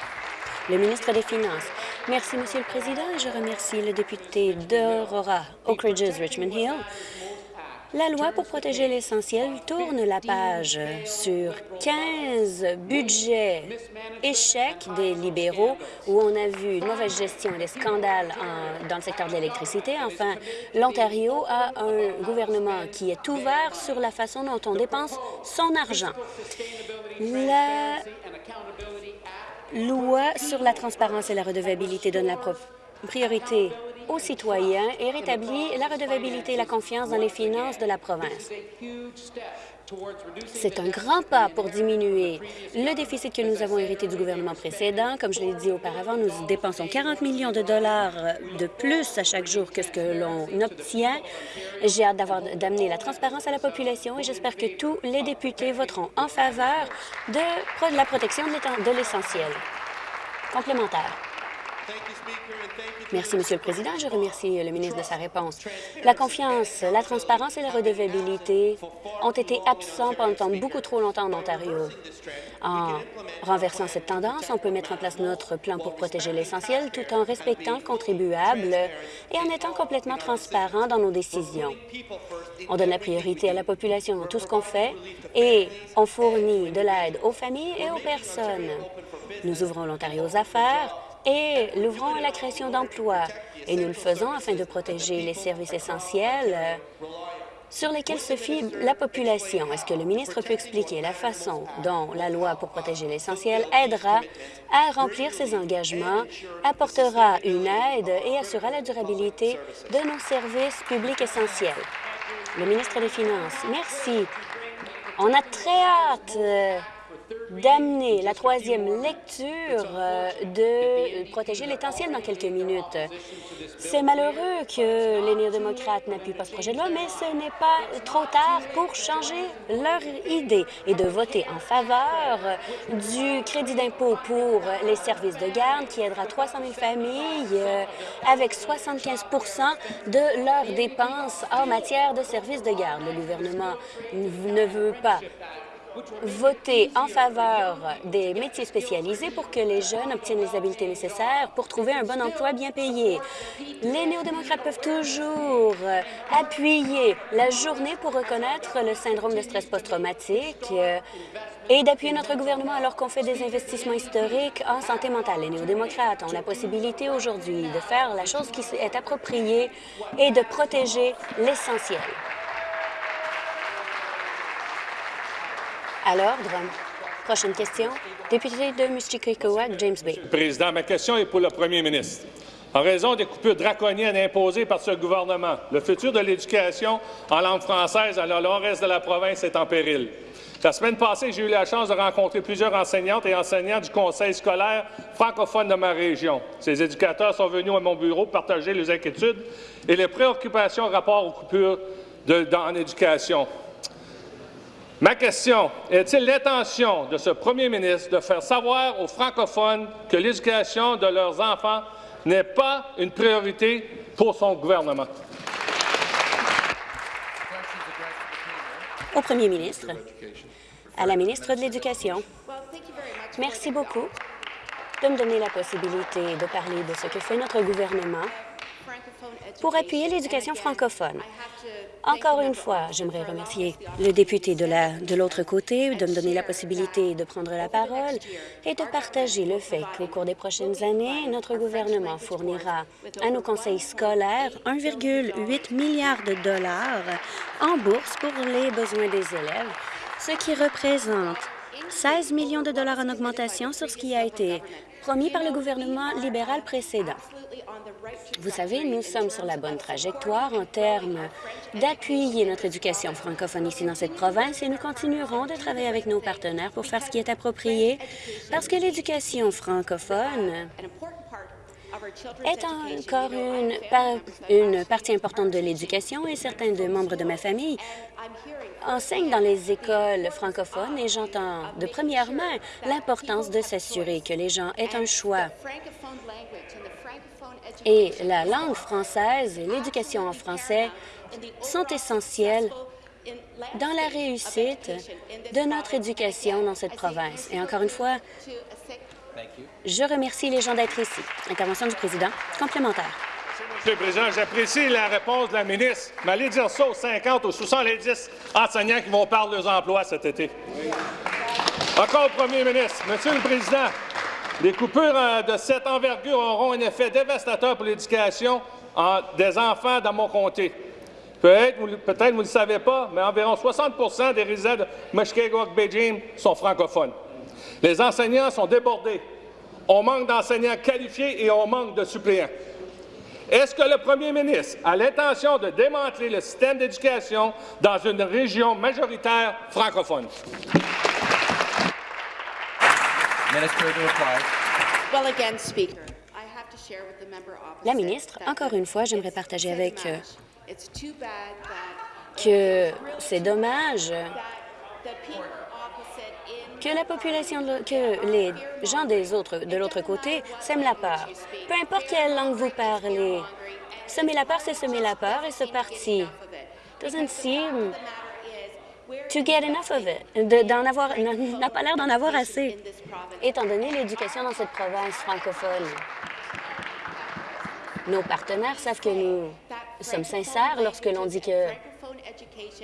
Le ministre des Finances. Merci, Monsieur le Président. Je remercie le député d'Aurora, Oak Ridges, Richmond Hill la loi pour protéger l'essentiel tourne la page sur 15 budgets échecs des libéraux où on a vu une mauvaise gestion et des scandales dans le secteur de l'électricité. Enfin, l'Ontario a un gouvernement qui est ouvert sur la façon dont on dépense son argent. La loi sur la transparence et la redevabilité donne la priorité aux citoyens et rétablit la redevabilité et la confiance dans les finances de la province. C'est un grand pas pour diminuer le déficit que nous avons hérité du gouvernement précédent. Comme je l'ai dit auparavant, nous dépensons 40 millions de dollars de plus à chaque jour que ce que l'on obtient. J'ai hâte d'amener la transparence à la population et j'espère que tous les députés voteront en faveur de la protection de l'essentiel. Complémentaire. Merci, Monsieur le Président. Je remercie le ministre de sa réponse. La confiance, la transparence et la redevabilité ont été absents pendant beaucoup trop longtemps en Ontario. En renversant cette tendance, on peut mettre en place notre plan pour protéger l'essentiel tout en respectant le contribuable et en étant complètement transparent dans nos décisions. On donne la priorité à la population dans tout ce qu'on fait et on fournit de l'aide aux familles et aux personnes. Nous ouvrons l'Ontario aux affaires et l'ouvrons à la création d'emplois. Et nous le faisons afin de protéger les services essentiels euh, sur lesquels se fie la population. Est-ce que le ministre peut expliquer la façon dont la loi pour protéger l'essentiel aidera à remplir ses engagements, apportera une aide et assurera la durabilité de nos services publics essentiels? Le ministre des Finances, merci. On a très hâte euh, d'amener la troisième lecture euh, de protéger l'essentiel dans quelques minutes. C'est malheureux que les néo-démocrates n'appuient pas ce projet de loi, mais ce n'est pas trop tard pour changer leur idée et de voter en faveur du crédit d'impôt pour les services de garde qui aidera 300 000 familles euh, avec 75% de leurs dépenses en matière de services de garde. Le gouvernement ne veut pas voter en faveur des métiers spécialisés pour que les jeunes obtiennent les habiletés nécessaires pour trouver un bon emploi bien payé. Les néo-démocrates peuvent toujours appuyer la journée pour reconnaître le syndrome de stress post-traumatique euh, et d'appuyer notre gouvernement alors qu'on fait des investissements historiques en santé mentale. Les néo-démocrates ont la possibilité aujourd'hui de faire la chose qui est appropriée et de protéger l'essentiel. À l'ordre. Prochaine question. Député de Mushkegowuk, James Bay. Président, ma question est pour le premier ministre. En raison des coupures draconiennes imposées par ce gouvernement, le futur de l'éducation en langue française dans le reste de la province est en péril. La semaine passée, j'ai eu la chance de rencontrer plusieurs enseignantes et enseignants du conseil scolaire francophone de ma région. Ces éducateurs sont venus à mon bureau partager leurs inquiétudes et les préoccupations rapport aux coupures en éducation. Ma question, est-il l'intention de ce premier ministre de faire savoir aux francophones que l'éducation de leurs enfants n'est pas une priorité pour son gouvernement? Au premier ministre, à la ministre de l'Éducation, merci beaucoup de me donner la possibilité de parler de ce que fait notre gouvernement pour appuyer l'éducation francophone. Encore une fois, j'aimerais remercier le député de l'autre côté de me donner la possibilité de prendre la parole et de partager le fait qu'au cours des prochaines années, notre gouvernement fournira à nos conseils scolaires 1,8 milliard de dollars en bourse pour les besoins des élèves, ce qui représente 16 millions de dollars en augmentation sur ce qui a été promis par le gouvernement libéral précédent. Vous savez, nous sommes sur la bonne trajectoire en termes d'appuyer notre éducation francophone ici dans cette province et nous continuerons de travailler avec nos partenaires pour faire ce qui est approprié parce que l'éducation francophone est encore une, une partie importante de l'éducation et certains de membres de ma famille enseignent dans les écoles francophones et j'entends de première main l'importance de s'assurer que les gens aient un choix. Et la langue française et l'éducation en français sont essentielles dans la réussite de notre éducation dans cette province. Et encore une fois, je remercie les gens d'être ici. Intervention du président. Complémentaire. Monsieur le Président, j'apprécie la réponse de la ministre, mais allez dire ça aux 50 ou 70 enseignants qui vont perdre leurs emplois cet été. Encore au premier ministre. Monsieur le Président, les coupures euh, de cette envergure auront un effet dévastateur pour l'éducation des enfants dans mon comté. Peut-être peut vous ne le savez pas, mais environ 60% des résidents de Mushkegowuk-Beijing sont francophones. Les enseignants sont débordés. On manque d'enseignants qualifiés et on manque de suppléants. Est-ce que le premier ministre a l'intention de démanteler le système d'éducation dans une région majoritaire francophone? La ministre, encore une fois, j'aimerais partager avec eux que c'est dommage que la population, que les gens des autres, de l'autre côté sèment la peur. Peu importe quelle langue vous parlez, semer la peur, c'est semer la peur et ce parti doesn't seem to get enough of it, d'en avoir, n'a pas l'air d'en avoir assez, étant donné l'éducation dans cette province francophone. Nos partenaires savent que nous sommes sincères lorsque l'on dit que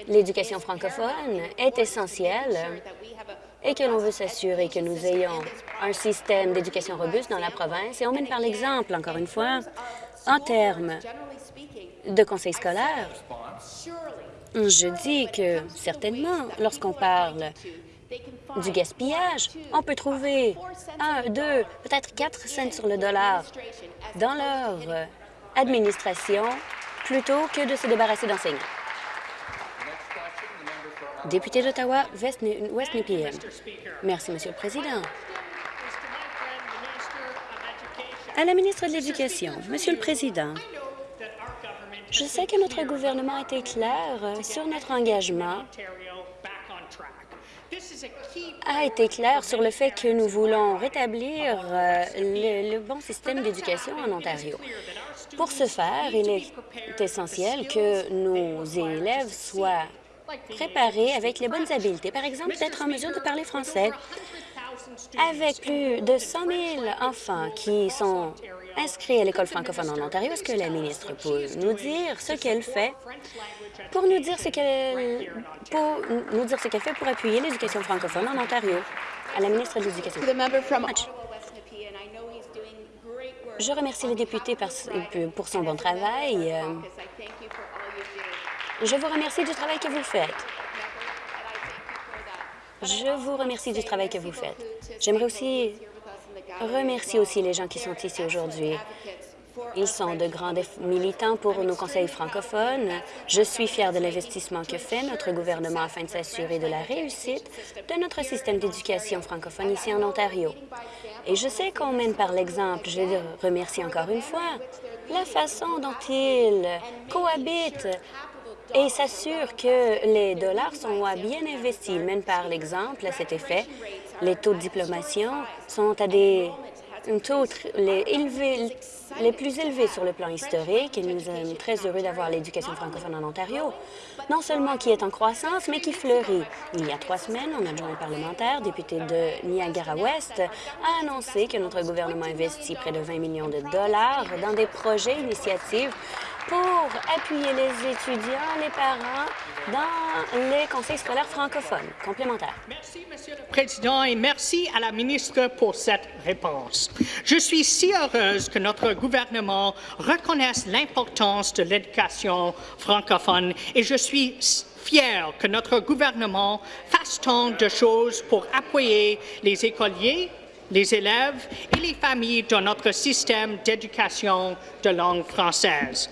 l'éducation francophone est essentielle et que l'on veut s'assurer que nous ayons un système d'éducation robuste dans la province. Et on mène par l'exemple, encore une fois, en termes de conseil scolaire. Je dis que, certainement, lorsqu'on parle du gaspillage, on peut trouver un, deux, peut-être quatre cents sur le dollar dans leur administration plutôt que de se débarrasser d'enseignants. Député d'Ottawa, West Nepean. Merci, Monsieur le Président. À la ministre de l'Éducation, Monsieur le Président, je sais que notre gouvernement a été clair sur notre engagement a été clair sur le fait que nous voulons rétablir euh, le, bon système d'éducation en Ontario. Pour ce faire, il est essentiel que nos élèves soient préparés avec les bonnes habiletés, par exemple d'être en mesure de parler français. Avec plus de 100 000 enfants qui sont inscrits à l'école francophone en Ontario, est-ce que la ministre peut nous dire ce qu'elle fait? Pour nous dire ce qu'elle pour nous dire ce qu'elle fait pour appuyer l'éducation francophone en Ontario? À la ministre de l'Éducation. Je remercie le député pour son bon travail. Je vous remercie du travail que vous faites. Je vous remercie du travail que vous faites. J'aimerais aussi remercier aussi les gens qui sont ici aujourd'hui. Ils sont de grands militants pour nos conseils francophones. Je suis fière de l'investissement que fait notre gouvernement afin de s'assurer de la réussite de notre système d'éducation francophone ici en Ontario. Et je sais qu'on mène par l'exemple. Je remercie encore une fois la façon dont ils cohabitent et s'assure que les dollars sont bien investis. Même par l'exemple à cet effet, les taux de diplomation sont à des taux les plus élevés sur le plan historique et nous sommes très heureux d'avoir l'éducation francophone en Ontario, non seulement qui est en croissance, mais qui fleurit. Il y a trois semaines, un adjoint parlementaire, député de Niagara-Ouest, a annoncé que notre gouvernement investit près de 20 millions de dollars dans des projets, initiatives pour appuyer les étudiants, les parents dans les conseils scolaires francophones complémentaires. Merci, Monsieur le Président, et merci à la ministre pour cette réponse. Je suis si heureuse que notre gouvernement reconnaisse l'importance de l'éducation francophone et je suis fière que notre gouvernement fasse tant de choses pour appuyer les écoliers, les élèves et les familles dans notre système d'éducation de langue française.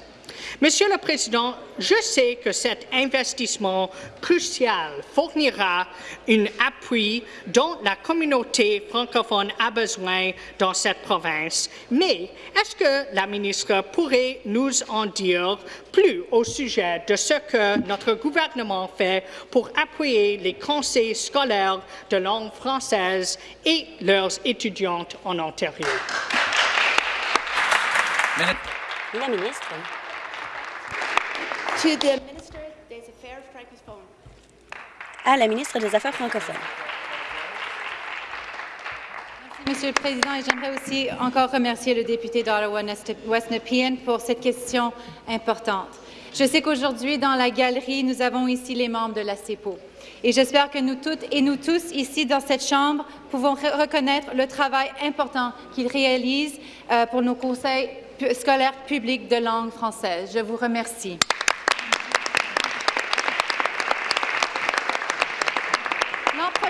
Monsieur le Président, je sais que cet investissement crucial fournira un appui dont la communauté francophone a besoin dans cette province, mais est-ce que la ministre pourrait nous en dire plus au sujet de ce que notre gouvernement fait pour appuyer les conseils scolaires de langue française et leurs étudiantes en Ontario? La ministre. À la ministre des Affaires francophones. Monsieur le Président, et j'aimerais aussi encore remercier le député d'Ottawa-West Nepean pour cette question importante. Je sais qu'aujourd'hui, dans la galerie, nous avons ici les membres de la CEPO. Et j'espère que nous toutes et nous tous ici dans cette Chambre pouvons reconnaître le travail important qu'ils réalisent euh, pour nos conseils scolaires publics de langue française. Je vous remercie.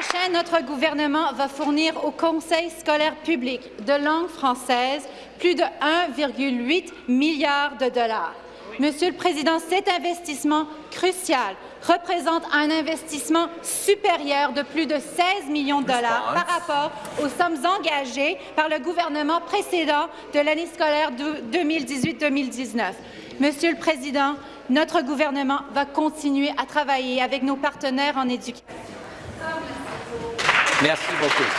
Prochain, notre gouvernement va fournir au Conseil scolaire public de langue française plus de 1,8 milliard de dollars. Monsieur le Président, cet investissement crucial représente un investissement supérieur de plus de 16 millions de dollars par rapport aux sommes engagées par le gouvernement précédent de l'année scolaire 2018-2019. Monsieur le Président, notre gouvernement va continuer à travailler avec nos partenaires en éducation. Merci beaucoup.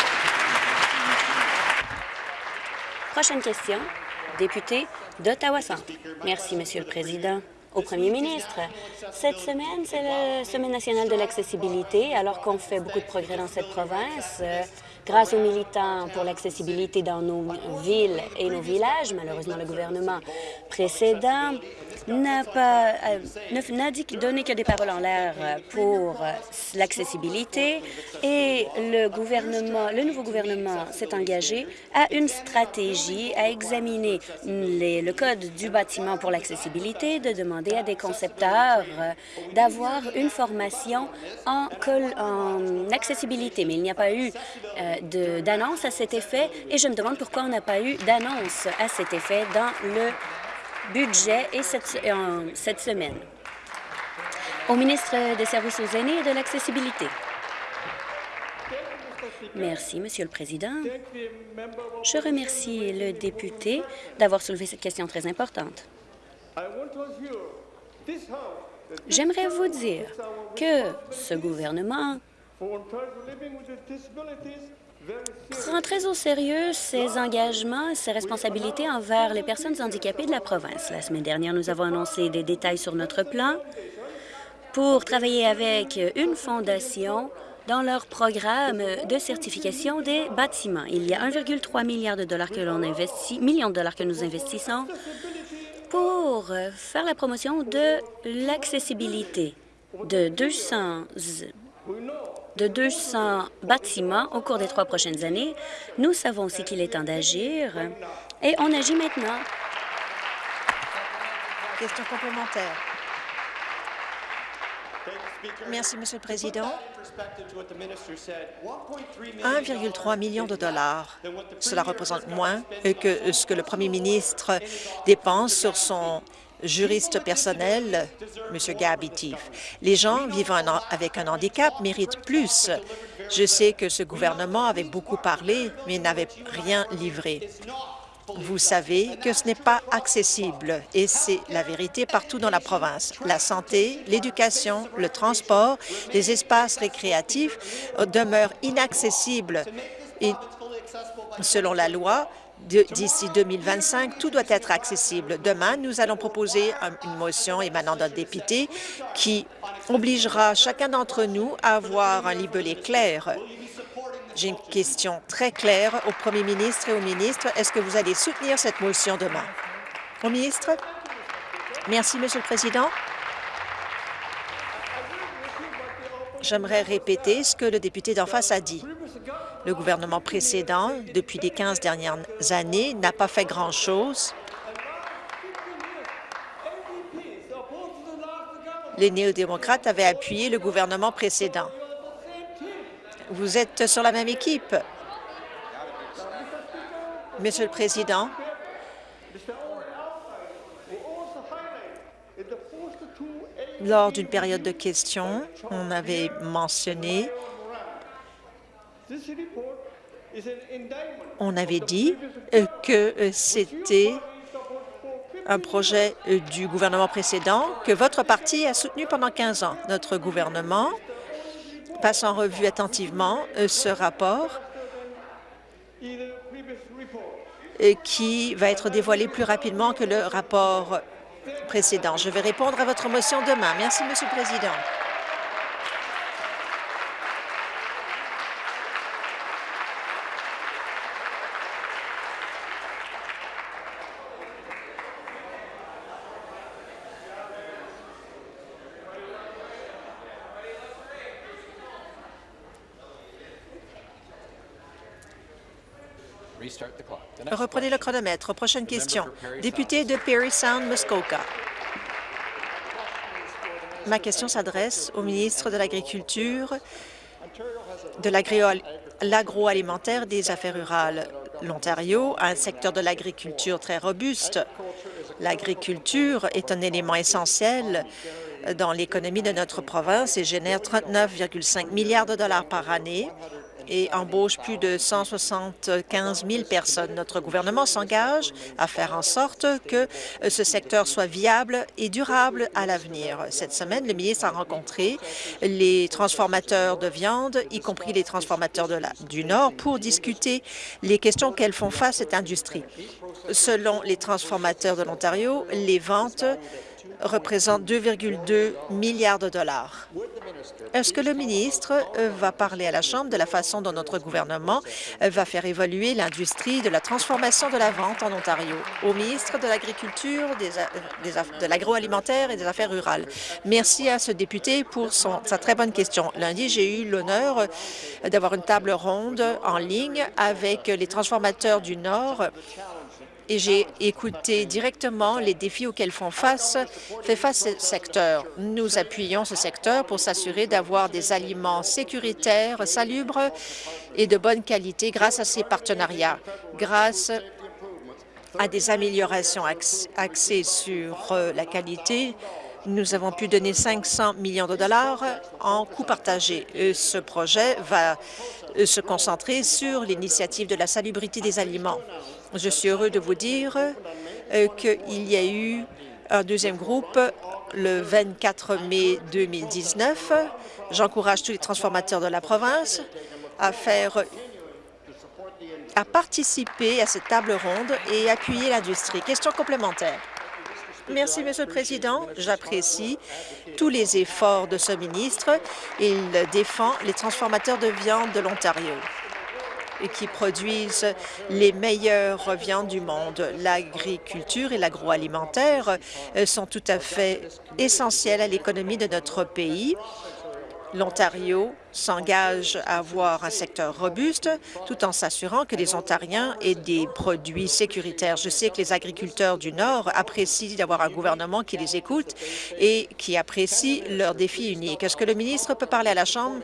Prochaine question, député d'Ottawa-Centre. Merci, Monsieur le Président. Au Premier ministre, cette semaine, c'est la Semaine nationale de l'accessibilité. Alors qu'on fait beaucoup de progrès dans cette province, grâce aux militants pour l'accessibilité dans nos villes et nos villages, malheureusement, le gouvernement précédent n'a pas euh, n'a donné que des paroles en l'air pour euh, l'accessibilité et le gouvernement, le nouveau gouvernement s'est engagé à une stratégie à examiner le code du bâtiment pour l'accessibilité, de demander à des concepteurs euh, d'avoir une formation en, en, accessibilité. Mais il n'y a pas eu d'annonce à cet effet et je me demande pourquoi on n'a pas eu d'annonce à cet effet dans le budget et cette, cette semaine. Au ministre des Services aux aînés et de l'accessibilité. Merci, Monsieur le Président. Je remercie le député d'avoir soulevé cette question très importante. J'aimerais vous dire que ce gouvernement prend très au sérieux ses engagements et ses responsabilités envers les personnes handicapées de la province. La semaine dernière, nous avons annoncé des détails sur notre plan pour travailler avec une fondation dans leur programme de certification des bâtiments. Il y a 1,3 milliard de dollars que l'on investit, millions de dollars que nous investissons pour faire la promotion de l'accessibilité de 200 de 200 bâtiments au cours des trois prochaines années. Nous savons aussi qu'il est temps d'agir et on agit maintenant. Question complémentaire. Merci, Monsieur le Président. 1,3 million de dollars. Cela représente moins que ce que le Premier ministre dépense sur son juriste personnel, M. Gabitif. Les gens vivant avec un handicap méritent plus. Je sais que ce gouvernement avait beaucoup parlé, mais n'avait rien livré. Vous savez que ce n'est pas accessible et c'est la vérité partout dans la province. La santé, l'éducation, le transport, les espaces récréatifs demeurent inaccessibles. Et selon la loi, d'ici 2025. Tout doit être accessible. Demain, nous allons proposer une motion émanant d'un député qui obligera chacun d'entre nous à avoir un libellé clair. J'ai une question très claire au premier ministre et au ministre. Est-ce que vous allez soutenir cette motion demain? Au ministre? Merci, Monsieur le Président. J'aimerais répéter ce que le député d'en face a dit. Le gouvernement précédent, depuis les 15 dernières années, n'a pas fait grand-chose. Les néo-démocrates avaient appuyé le gouvernement précédent. Vous êtes sur la même équipe. Monsieur le Président, lors d'une période de questions, on avait mentionné on avait dit que c'était un projet du gouvernement précédent que votre parti a soutenu pendant 15 ans. Notre gouvernement passe en revue attentivement ce rapport qui va être dévoilé plus rapidement que le rapport précédent. Je vais répondre à votre motion demain. Merci, Monsieur le Président. Reprenez le chronomètre. Prochaine question. Député de Perry Sound, Muskoka. Ma question s'adresse au ministre de l'Agriculture, de l'agroalimentaire et des Affaires rurales. L'Ontario a un secteur de l'agriculture très robuste. L'agriculture est un élément essentiel dans l'économie de notre province et génère 39,5 milliards de dollars par année et embauche plus de 175 000 personnes. Notre gouvernement s'engage à faire en sorte que euh, ce secteur soit viable et durable à l'avenir. Cette semaine, le ministre a rencontré les transformateurs de viande, y compris les transformateurs du Nord, pour discuter les questions qu'elles font face à cette industrie. Selon les transformateurs de l'Ontario, les ventes représente 2,2 milliards de dollars. Est-ce que le ministre euh, va parler à la Chambre de la façon dont notre gouvernement euh, va faire évoluer l'industrie de la transformation de la vente en Ontario? Au ministre de l'Agriculture, de l'agroalimentaire et des Affaires rurales. Merci à ce député pour sa très bonne question. Lundi, j'ai eu l'honneur euh, d'avoir une table ronde en ligne avec les transformateurs du Nord et j'ai écouté directement les défis auxquels font face, fait face ce secteur. Nous appuyons ce secteur pour s'assurer d'avoir des aliments sécuritaires, salubres et de bonne qualité grâce à ces partenariats, grâce à des améliorations axées sur euh, la qualité, nous avons pu donner 500 millions de dollars en coûts partagés. Ce projet va euh, se concentrer sur l'initiative de la salubrité des aliments. Je suis heureux de vous dire euh, qu'il y a eu un deuxième groupe le 24 mai 2019. J'encourage tous les transformateurs de la province à faire à participer à cette table ronde et appuyer l'industrie. Question complémentaire. Merci, Monsieur le Président. J'apprécie tous les efforts de ce ministre. Il défend les transformateurs de viande de l'Ontario qui produisent les meilleures viandes du monde. L'agriculture et l'agroalimentaire euh, sont tout à fait essentiels à l'économie de notre pays. L'Ontario s'engage à avoir un secteur robuste tout en s'assurant que les Ontariens aient des produits sécuritaires. Je sais que les agriculteurs du Nord apprécient d'avoir un gouvernement qui les écoute et qui apprécie leurs défis uniques. Est-ce que le ministre peut parler à la Chambre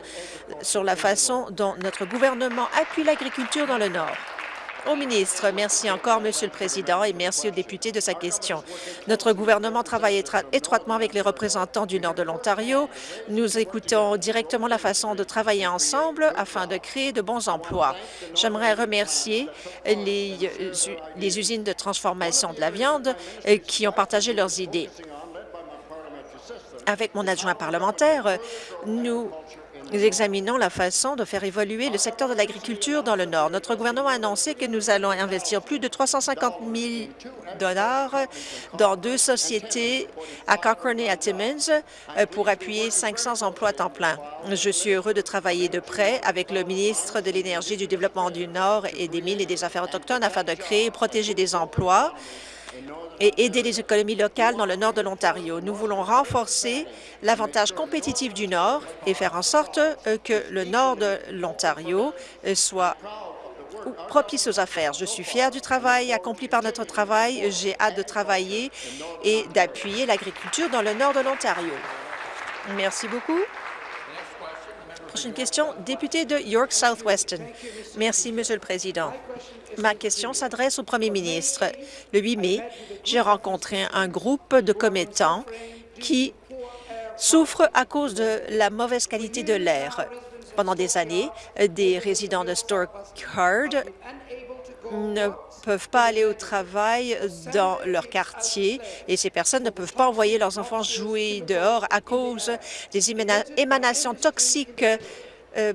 sur la façon dont notre gouvernement appuie l'agriculture dans le Nord? Au ministre, merci encore, Monsieur le Président, et merci au député de sa question. Notre gouvernement travaille étroitement avec les représentants du nord de l'Ontario. Nous écoutons directement la façon de travailler ensemble afin de créer de bons emplois. J'aimerais remercier les, euh, usines de transformation de la viande euh, qui ont partagé leurs idées. Avec mon adjoint parlementaire, nous nous examinons la façon de faire évoluer le secteur de l'agriculture dans le Nord. Notre gouvernement a annoncé que nous allons investir plus de 350 000 dans deux sociétés à Cochrane et à Timmins euh, pour appuyer 500 emplois à temps plein. Je suis heureux de travailler de près avec le ministre de l'Énergie, du Développement du Nord et des Mines et des Affaires autochtones afin de créer et protéger des emplois et aider les économies locales dans le nord de l'Ontario. Nous voulons renforcer l'avantage compétitif du Nord et faire en sorte euh, que le nord de l'Ontario euh, soit propice aux affaires. Je suis fière du travail accompli par notre travail. J'ai hâte de travailler et d'appuyer l'agriculture dans le nord de l'Ontario. Merci beaucoup. Prochaine question, député de York Southwestern. Merci, Monsieur le Président. Ma question s'adresse au premier ministre. Le 8 mai, j'ai rencontré un groupe de commettants qui souffrent à cause de la mauvaise qualité de l'air. Pendant des années, des résidents de Storkard ne peuvent pas aller au travail dans leur quartier et ces personnes ne peuvent pas envoyer leurs enfants jouer dehors à cause des émanations toxiques euh,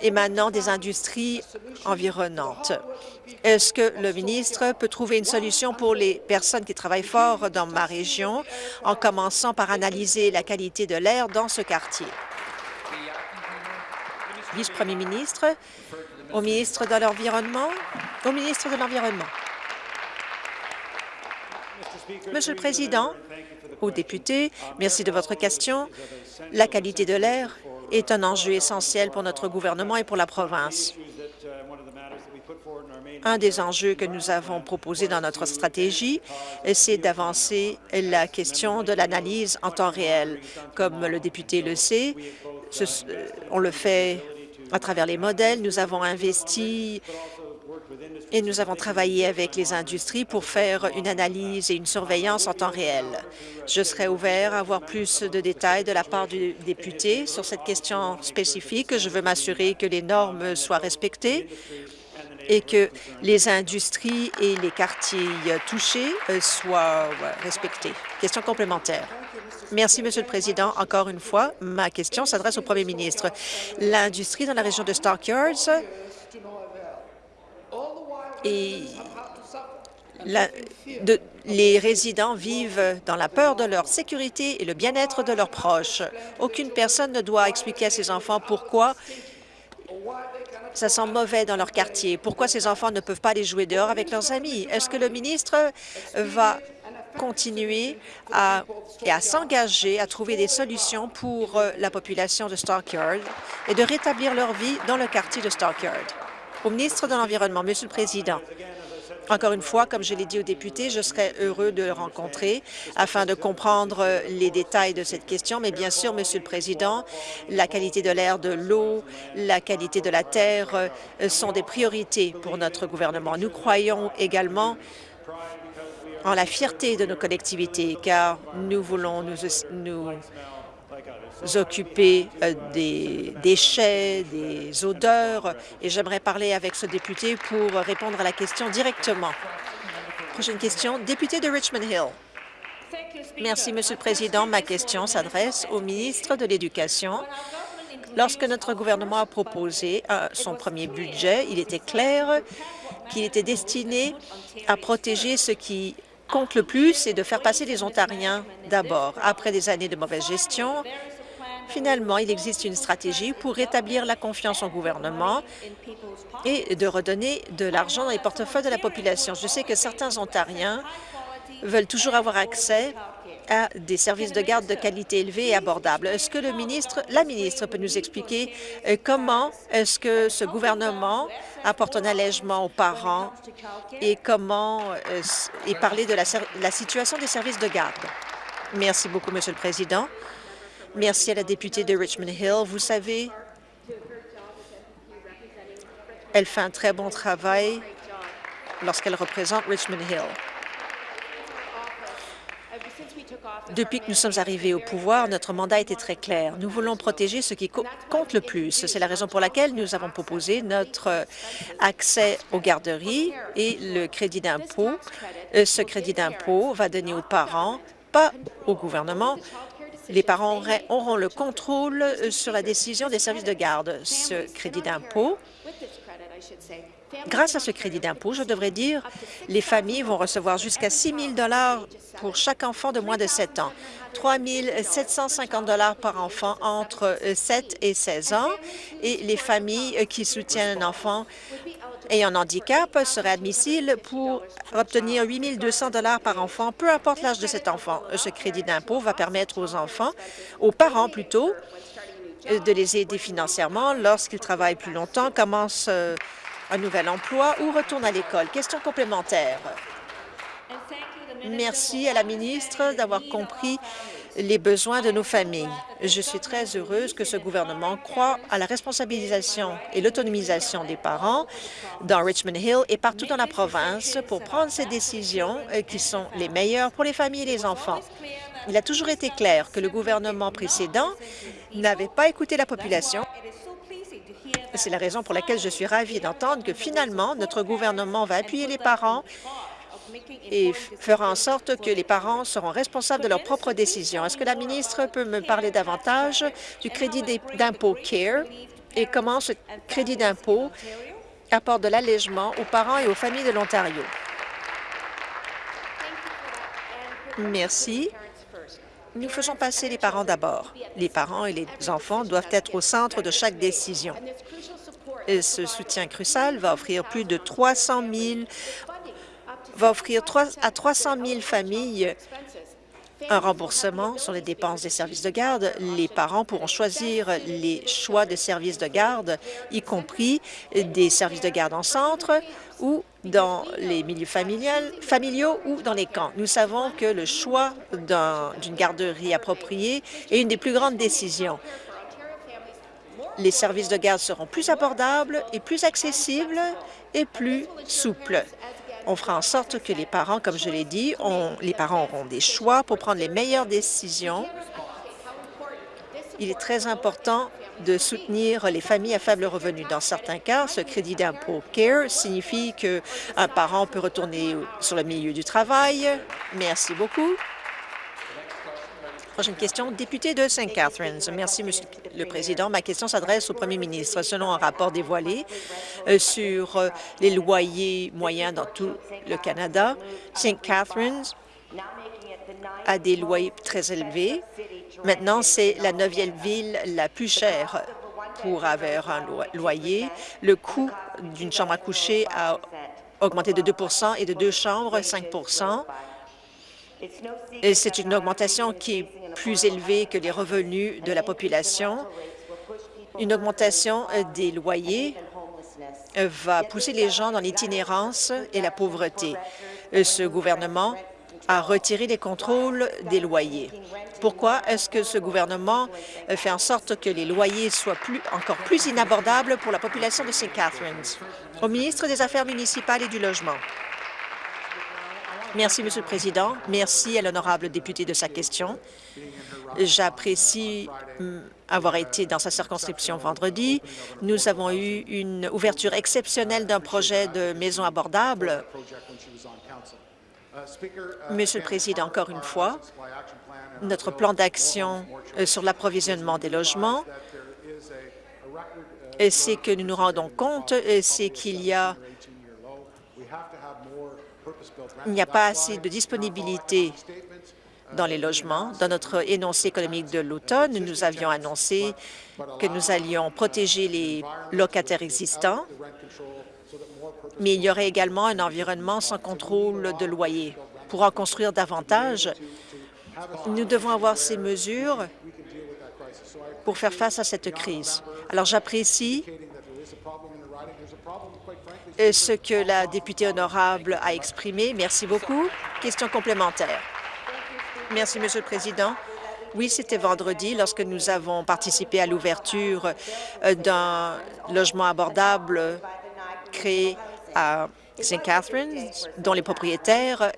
émanant des industries environnantes. Est-ce que le ministre peut trouver une solution pour les personnes qui travaillent fort dans ma région en commençant par analyser la qualité de l'air dans ce quartier? Vice-premier ministre, au ministre de l'Environnement, au ministre de l'Environnement. Monsieur le Président, aux députés, merci de votre question. La qualité de l'air est un enjeu essentiel pour notre gouvernement et pour la province. Un des enjeux que nous avons proposé dans notre stratégie, c'est d'avancer la question de l'analyse en temps réel. Comme le député le sait, on le fait à travers les modèles. Nous avons investi et nous avons travaillé avec les industries pour faire une analyse et une surveillance en temps réel. Je serai ouvert à avoir plus de détails de la part du député sur cette question spécifique. Je veux m'assurer que les normes soient respectées et que les industries et les quartiers touchés euh, soient respectés. Question complémentaire. Merci, Monsieur le Président. Encore une fois, ma question s'adresse au Premier ministre. L'industrie dans la région de Stockyards et les résidents vivent dans la peur de leur sécurité et le bien-être de leurs proches. Aucune personne ne doit expliquer à ses enfants pourquoi ça sent mauvais dans leur quartier, pourquoi ces enfants ne peuvent pas aller jouer dehors avec leurs amis. Est-ce que le ministre va continuer à, à s'engager à trouver des solutions pour euh, la population de Stockyard et de rétablir leur vie dans le quartier de Stockyard? Au ministre de l'Environnement, Monsieur le Président, encore une fois, comme je l'ai dit aux députés, je serais heureux de le rencontrer afin de comprendre les détails de cette question. Mais bien sûr, Monsieur le Président, la qualité de l'air, de l'eau, la qualité de la terre euh, sont des priorités pour notre gouvernement. Nous croyons également en la fierté de nos collectivités, car nous voulons nous, nous occuper euh, des déchets, des odeurs, et j'aimerais parler avec ce député pour répondre à la question directement. Prochaine question, député de Richmond Hill. Merci, Monsieur le Président. Ma question s'adresse au ministre de l'Éducation. Lorsque notre gouvernement a proposé euh, son premier budget, il était clair qu'il était destiné à protéger ce qui compte le plus, c'est de faire passer les Ontariens d'abord. Après des années de mauvaise gestion, Finalement, il existe une stratégie pour rétablir la confiance au gouvernement et de redonner de l'argent dans les portefeuilles de la population. Je sais que certains Ontariens veulent toujours avoir accès à des services de garde de qualité élevée et abordables. Est-ce que le ministre, la ministre peut nous expliquer euh, comment est-ce que ce gouvernement apporte un allègement aux parents et comment euh, et parler de la, la situation des services de garde? Merci beaucoup, Monsieur le Président. Merci à la députée de Richmond Hill. Vous savez, elle fait un très bon travail lorsqu'elle représente Richmond Hill. Depuis que nous sommes arrivés au pouvoir, notre mandat était très clair. Nous voulons protéger ce qui compte le plus. C'est la raison pour laquelle nous avons proposé notre accès aux garderies et le crédit d'impôt. Euh, ce crédit d'impôt va donner aux parents, pas au gouvernement, les parents auront le contrôle euh, sur la décision des services de garde. Ce crédit d'impôt Grâce à ce crédit d'impôt, je devrais dire, les familles vont recevoir jusqu'à 6 000 pour chaque enfant de moins de 7 ans, 3 750 par enfant entre 7 et 16 ans, et les familles qui soutiennent un enfant ayant un handicap seraient admissibles pour obtenir 8 200 par enfant, peu importe l'âge de cet enfant. Ce crédit d'impôt va permettre aux enfants, aux parents plutôt, de les aider financièrement lorsqu'ils travaillent plus longtemps, commencent euh, un nouvel emploi ou retournent à l'école? Question complémentaire. Merci à la ministre d'avoir compris les besoins de nos familles. Je suis très heureuse que ce gouvernement croit à la responsabilisation et l'autonomisation des parents dans Richmond Hill et partout dans la province pour prendre ces décisions euh, qui sont les meilleures pour les familles et les enfants. Il a toujours été clair que le gouvernement précédent n'avait pas écouté la population. C'est la raison pour laquelle je suis ravie d'entendre que finalement, notre gouvernement va appuyer les parents et fera en sorte que les parents seront responsables de leurs propres décisions. Est-ce que la ministre peut me parler davantage du crédit d'impôt CARE et comment ce crédit d'impôt apporte de l'allègement aux parents et aux familles de l'Ontario? Merci. Nous faisons passer les parents d'abord. Les parents et les enfants doivent être au centre de chaque décision. Ce soutien crucial va offrir plus de 300 000 va offrir à 300 000 familles un remboursement sur les dépenses des services de garde. Les parents pourront choisir les choix de services de garde, y compris des services de garde en centre ou dans les milieux familiaux ou dans les camps. Nous savons que le choix d'une garderie appropriée est une des plus grandes décisions. Les services de garde seront plus abordables et plus accessibles et plus souples. On fera en sorte que les parents, comme je l'ai dit, les parents auront des choix pour prendre les meilleures décisions. Il est très important de soutenir les familles à faible revenu. Dans certains cas, ce crédit d'impôt CARE signifie qu'un parent peut retourner sur le milieu du travail. Merci beaucoup. Prochaine question, député de St. Catharines. Merci, Monsieur le Président. Ma question s'adresse au Premier ministre. Selon un rapport dévoilé euh, sur euh, les loyers moyens dans tout le Canada, St. Catharines a des loyers très élevés. Maintenant, c'est la neuvième ville la plus chère pour avoir un loyer. Le coût d'une chambre à coucher a augmenté de 2% et de deux chambres, 5% c'est une augmentation qui est plus élevée que les revenus de la population. Une augmentation des loyers euh, va pousser les gens dans l'itinérance et la pauvreté. Euh, ce gouvernement a retiré les contrôles des loyers. Pourquoi est-ce que ce gouvernement fait en sorte que les loyers soient encore plus inabordables pour la population de St. Catharines? Au ministre des Affaires municipales et du Logement. Merci, Monsieur le Président. Merci à l'honorable député de sa question. J'apprécie hum, avoir été dans sa circonscription vendredi. Nous avons eu une ouverture exceptionnelle d'un projet de maison abordable. Monsieur le Président, encore une fois, notre plan d'action euh, sur l'approvisionnement des logements, c'est que nous nous rendons compte, c'est qu'il y a il n'y a pas assez de disponibilité dans les logements. Dans notre énoncé économique de l'automne, nous avions annoncé que nous allions protéger les locataires existants, mais il y aurait également un environnement sans contrôle de loyer. Pour en construire davantage, nous devons avoir ces mesures pour faire face à cette crise. Alors j'apprécie ce que la députée honorable a exprimé. Merci beaucoup. Question complémentaire. Merci, Monsieur le Président. Oui, c'était vendredi lorsque nous avons participé à l'ouverture euh, d'un logement abordable créé à St. Catharines, dont les propriétaires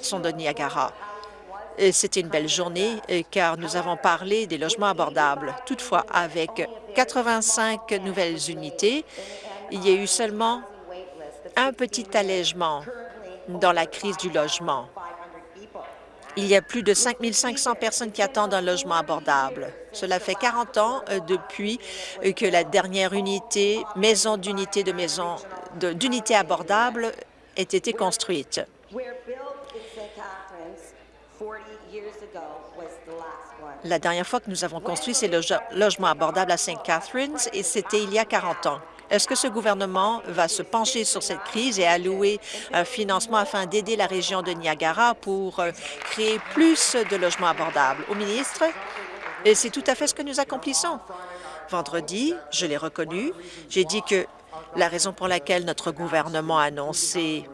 sont de Niagara. C'était une belle journée euh, car nous avons parlé des logements abordables. Toutefois, avec 85 nouvelles unités, il y a eu seulement un petit allègement dans la crise du logement. Il y a plus de 5 500 personnes qui attendent un logement abordable. Cela fait 40 ans euh, depuis euh, que la dernière unité, maison d'unité de maison d'unité abordable ait été construite. La dernière fois que nous avons construit ces logements abordables à St. Catharines, et c'était il y a 40 ans. Est-ce que ce gouvernement va se pencher sur cette crise et allouer un financement afin d'aider la région de Niagara pour euh, créer plus de logements abordables? Au ministre, c'est tout à fait ce que nous accomplissons. Vendredi, je l'ai reconnu, j'ai dit que la raison pour laquelle notre gouvernement a annoncé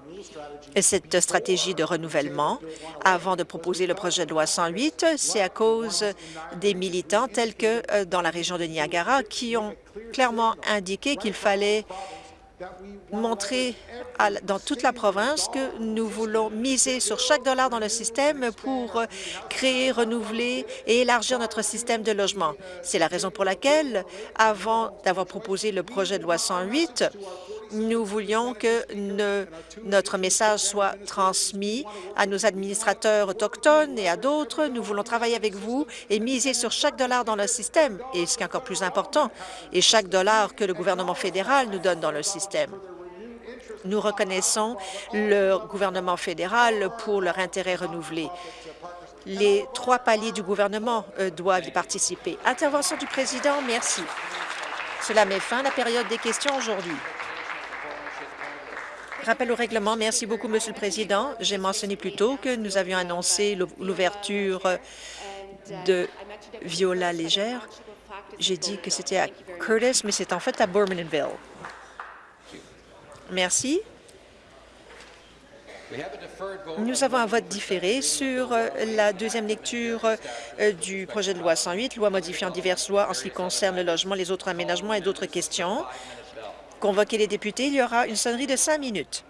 cette stratégie de renouvellement avant de proposer le projet de loi 108, c'est à cause des militants tels que euh, dans la région de Niagara qui ont clairement indiqué qu'il fallait montrer dans toute la province que nous voulons miser sur chaque dollar dans le système pour euh, créer, renouveler et élargir notre système de logement. C'est la raison pour laquelle, avant d'avoir proposé le projet de loi 108, nous voulions que notre message soit transmis à nos administrateurs autochtones et à d'autres. Nous voulons travailler avec vous et miser sur chaque dollar dans le système, et ce qui est encore plus important, et chaque dollar que le gouvernement fédéral nous donne dans le système. Nous reconnaissons le gouvernement fédéral pour leur intérêt renouvelé. Les trois paliers du gouvernement euh, doivent y participer. Intervention du président, merci. Cela met fin à la période des questions aujourd'hui. Rappel au règlement. Merci beaucoup, Monsieur le Président. J'ai mentionné plus tôt que nous avions annoncé l'ouverture de Viola Légère. J'ai dit que c'était à Curtis, mais c'est en fait à Bowmanville. Merci. Nous avons un vote différé sur euh, la deuxième lecture euh, du projet de loi 108, loi modifiant diverses lois en ce qui concerne le logement, les autres aménagements et d'autres questions. Convoquer les députés, il y aura une sonnerie de cinq minutes.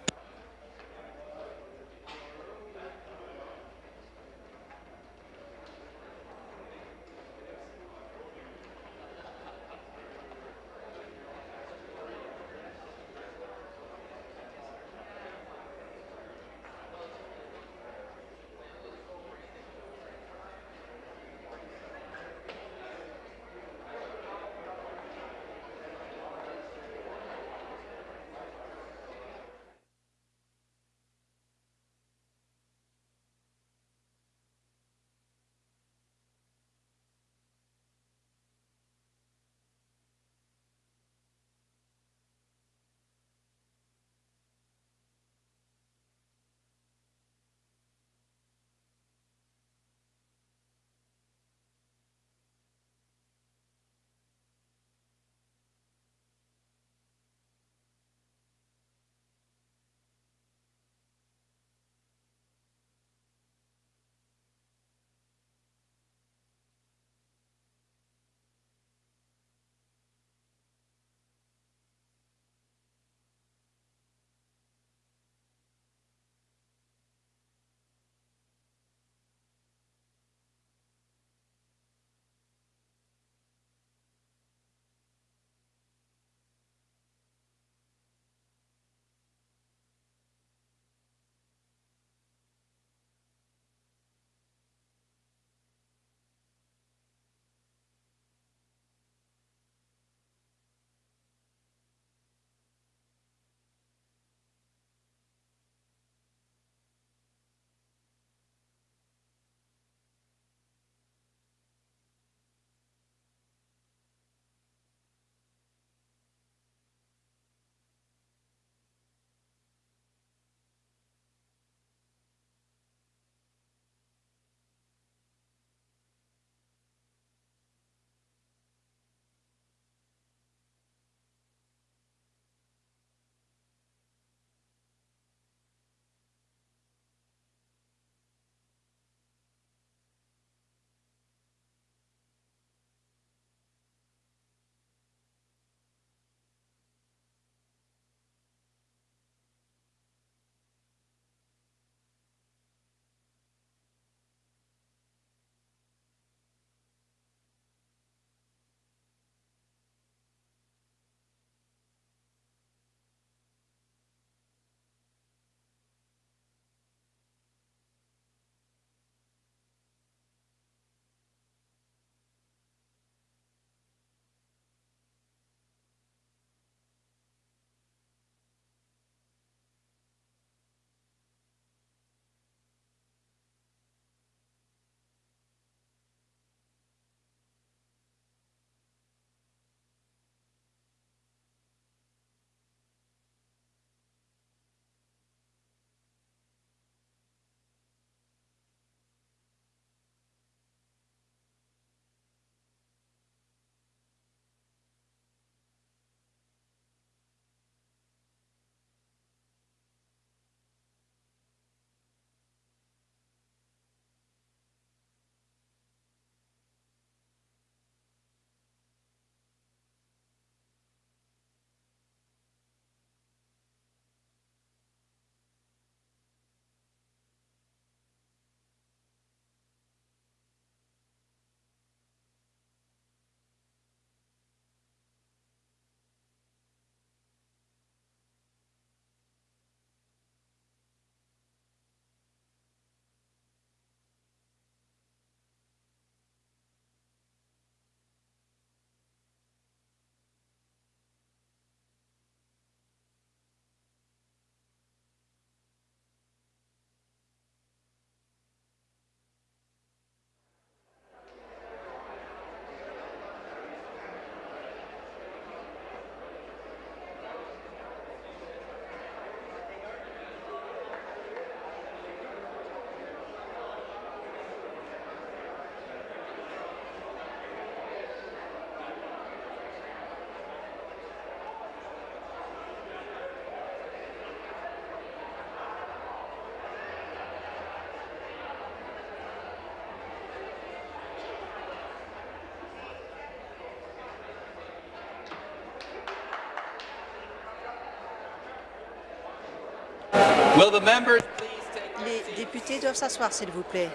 Les députés doivent s'asseoir, s'il vous plaît.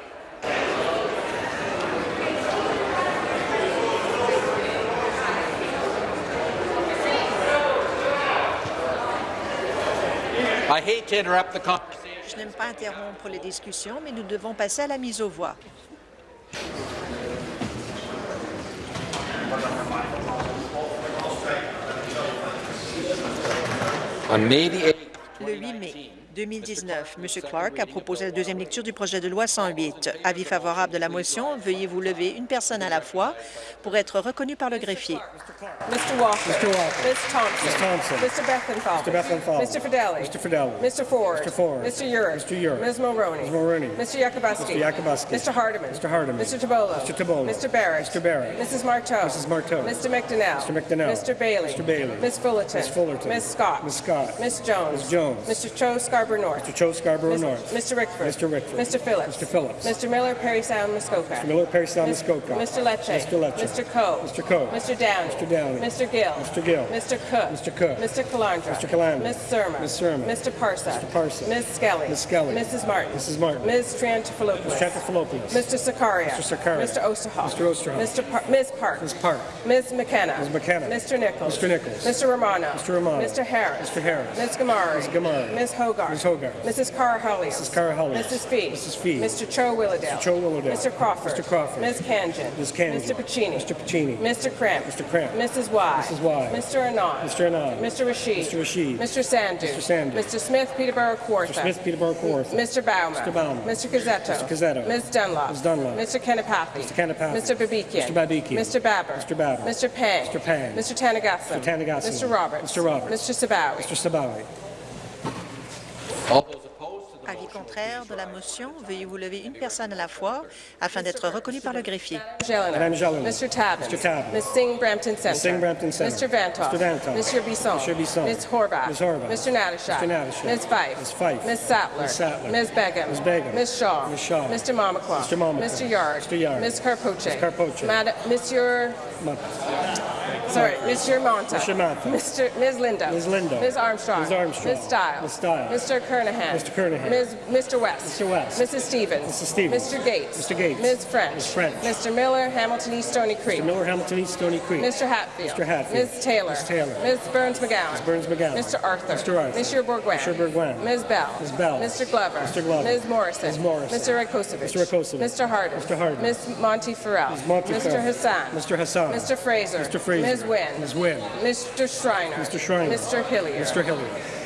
Je n'aime pas interrompre les discussions, mais nous devons passer à la mise aux voix. 8 mai 2019, M. Clark a proposé la deuxième lecture du projet de loi 108. Avis favorable de la motion, veuillez vous lever une personne à la fois pour être reconnu par le greffier. Mr. Walker. Mr. Walker. Ms. Thompson. Ms. Thompson. Mr. Bethenfall. Mr. Bethenfall. Mr. Fidelli. Mr. Fidelli. Mr. Ford. Mr. Ford. Mr. Urick. Mr. Urick. Ms. Mulroney. Ms. Mulroney. Mr. Yakubuski. Mr. Yakubuski. Mr. Hardeman. Mr. Hardeman. Mr. Tabolo. Mr. Tabolo. Mr. Barrett. Mr. Barrett. Mrs. Marteau. Mrs. Marteau. Mr. McDonnell. Mr. McDonnell. Mr. Bailey. Mr. Bailey. Ms. Fullerton. Ms. Fullerton. Ms. Scott. Ms. Scott. Ms. Jones. Ms. Jones. Mr. Cho Scarborough North. Mr. Cho Scarborough Ms. North. Mr. Rickford. Mr. Rickford. Mr. Phillips. Mr. Phillips. Mr. Miller, Perry Sound, Muskoka. Mr. Miller, Perry Sound, Muskoka. Mr. Lecce. Mr. Lecce. Mr. Coe. Mr. Coe. Mr. Downey. Mr. Downey. Mr. Gill. Mr. Gill. Mr. Cook. Mr. Cook. Mr. Calandra. Mr. Calandra. Ms. Surma. Ms. Surma. Mr. Parsa. Mr. Parsa. Ms. Skelly. Ms. Skelly. Mrs. Martin. Mrs. Martin. Ms. Triantafilopoulos. Ms. Trantafilopoulos. Mr. Sakaria. Mr. Sakaria. Mr. Osterhoff. Mr. Osterhoff. Mr. Par- Ms. Park. Ms. Park. Ms. McKenna. Ms. McKenna. Mr. Nichols. Mr. Nichols. Mr. Romano. Mr. Romano. Mr. Harris. Mr. Harris. Ms. Gamari. Ms. Gamari. Ms. Hogarth. Ms. Hogarth. Mrs. Cara Hollies. Mrs. Cara Hollies. Mrs. Fee. Mrs. Fee. Mr. Cho Willowdale. Mr. Cho Willowdale. Mr. Crawford. Mr. Crawford. Ms. Kanjan. Ms. Kanjan. Mr. Pacini. Mr. Pacini. Mr. Cramp. Mr. Cramp. Mrs. Y. Mrs. Y. Mr. Anand. Mr. Anand. Mr. Rashid. Mr. Rashid. Mr. Sandu. Mr. Sandu. Mr. Smith, Peterborough Kawartha. Mr. Smith, Peterborough Kawartha. Mr. Bauman. Mr. Bauman. Mr. Gazzetto. Mr. Gazzetto. Ms. Dunlop. Ms. Dunlop. Mr. Kennepathi. Mr. Kennepathi. Mr. Babikian. Mr. Babikian. Mr. Babber. Mr. Babber. Mr. Pang. Mr. Pang. Mr. Tanagasam. Mr. Tanagasam. Mr. Roberts. Mr. Roberts. Mr. Sabawi. Mr. Sabawi. Oh. Avis contraire de la motion, veuillez vous lever une personne à la fois afin d'être reconnu par le greffier. Madame Jelena. Mr. Tabbins. Ms. Singh Brampton Centre. Ms. Singh Brampton Centre. Mr. Vantoff. Mr. Vantoff. Mr. Bisson. Mr. Bisson. Ms. Horvath. Ms. Horvath. Mr. Natashak. Mr. Natashak. Ms. Fife. Ms. Fife. Ms. Sattler. Ms. Sattler. Ms. Begum. Ms. Begum. Ms. Shaw. Ms. Shaw. Mr. Mamakwa. Mr. Mamakwa. Mr. Yard. Mr. Yard. Ms. Carpoche. Ms. Carpoche. Madam, Monsieur, Ma- sorry, Mr. Monta. Mr. Monta. Mr. Ms. Lindo. Ms. Lindo. Ms. Armstrong. Ms. Armstrong. Ms. Stiles. Ms. Stiles. Mr. Kernahan. Mr. Kernahan. Ms. Mr. West. Mr. West. Mrs. Stevens. Mrs. Stevens. Mr. Gates. Mr. Gates. Ms. French. Ms. French. Mr. Miller, Hamilton East Stony Creek. Mr. Miller, Hamilton East, Stony Creek. Mr. Hatfield. Mr. Hatfield. Ms. Taylor. Ms. Taylor. Ms. Burns McGowan. Ms. Burns McGowan. Mr. Arthur. Mr. Arthur. Monsieur Bourguin. Mr. Bourguin. Ms. Bell. Ms. Bell. Mr. Glover. Mr. Glover. Ms. Morrison. Ms. Morrison. Mr. Rakosevich. Mr. Rakosevich. Mr. Harden. Mr. Harden. Ms. Monty Farrell. Ms. Monty Mr. Hassan. Mr. Hassan. Mr. Fraser. Mr. Fraser. Ms. Wynn. Ms. Wynn. Mr. Schreiner. Mr. Schreiner. Mr. Hillier. Mr. Hillier.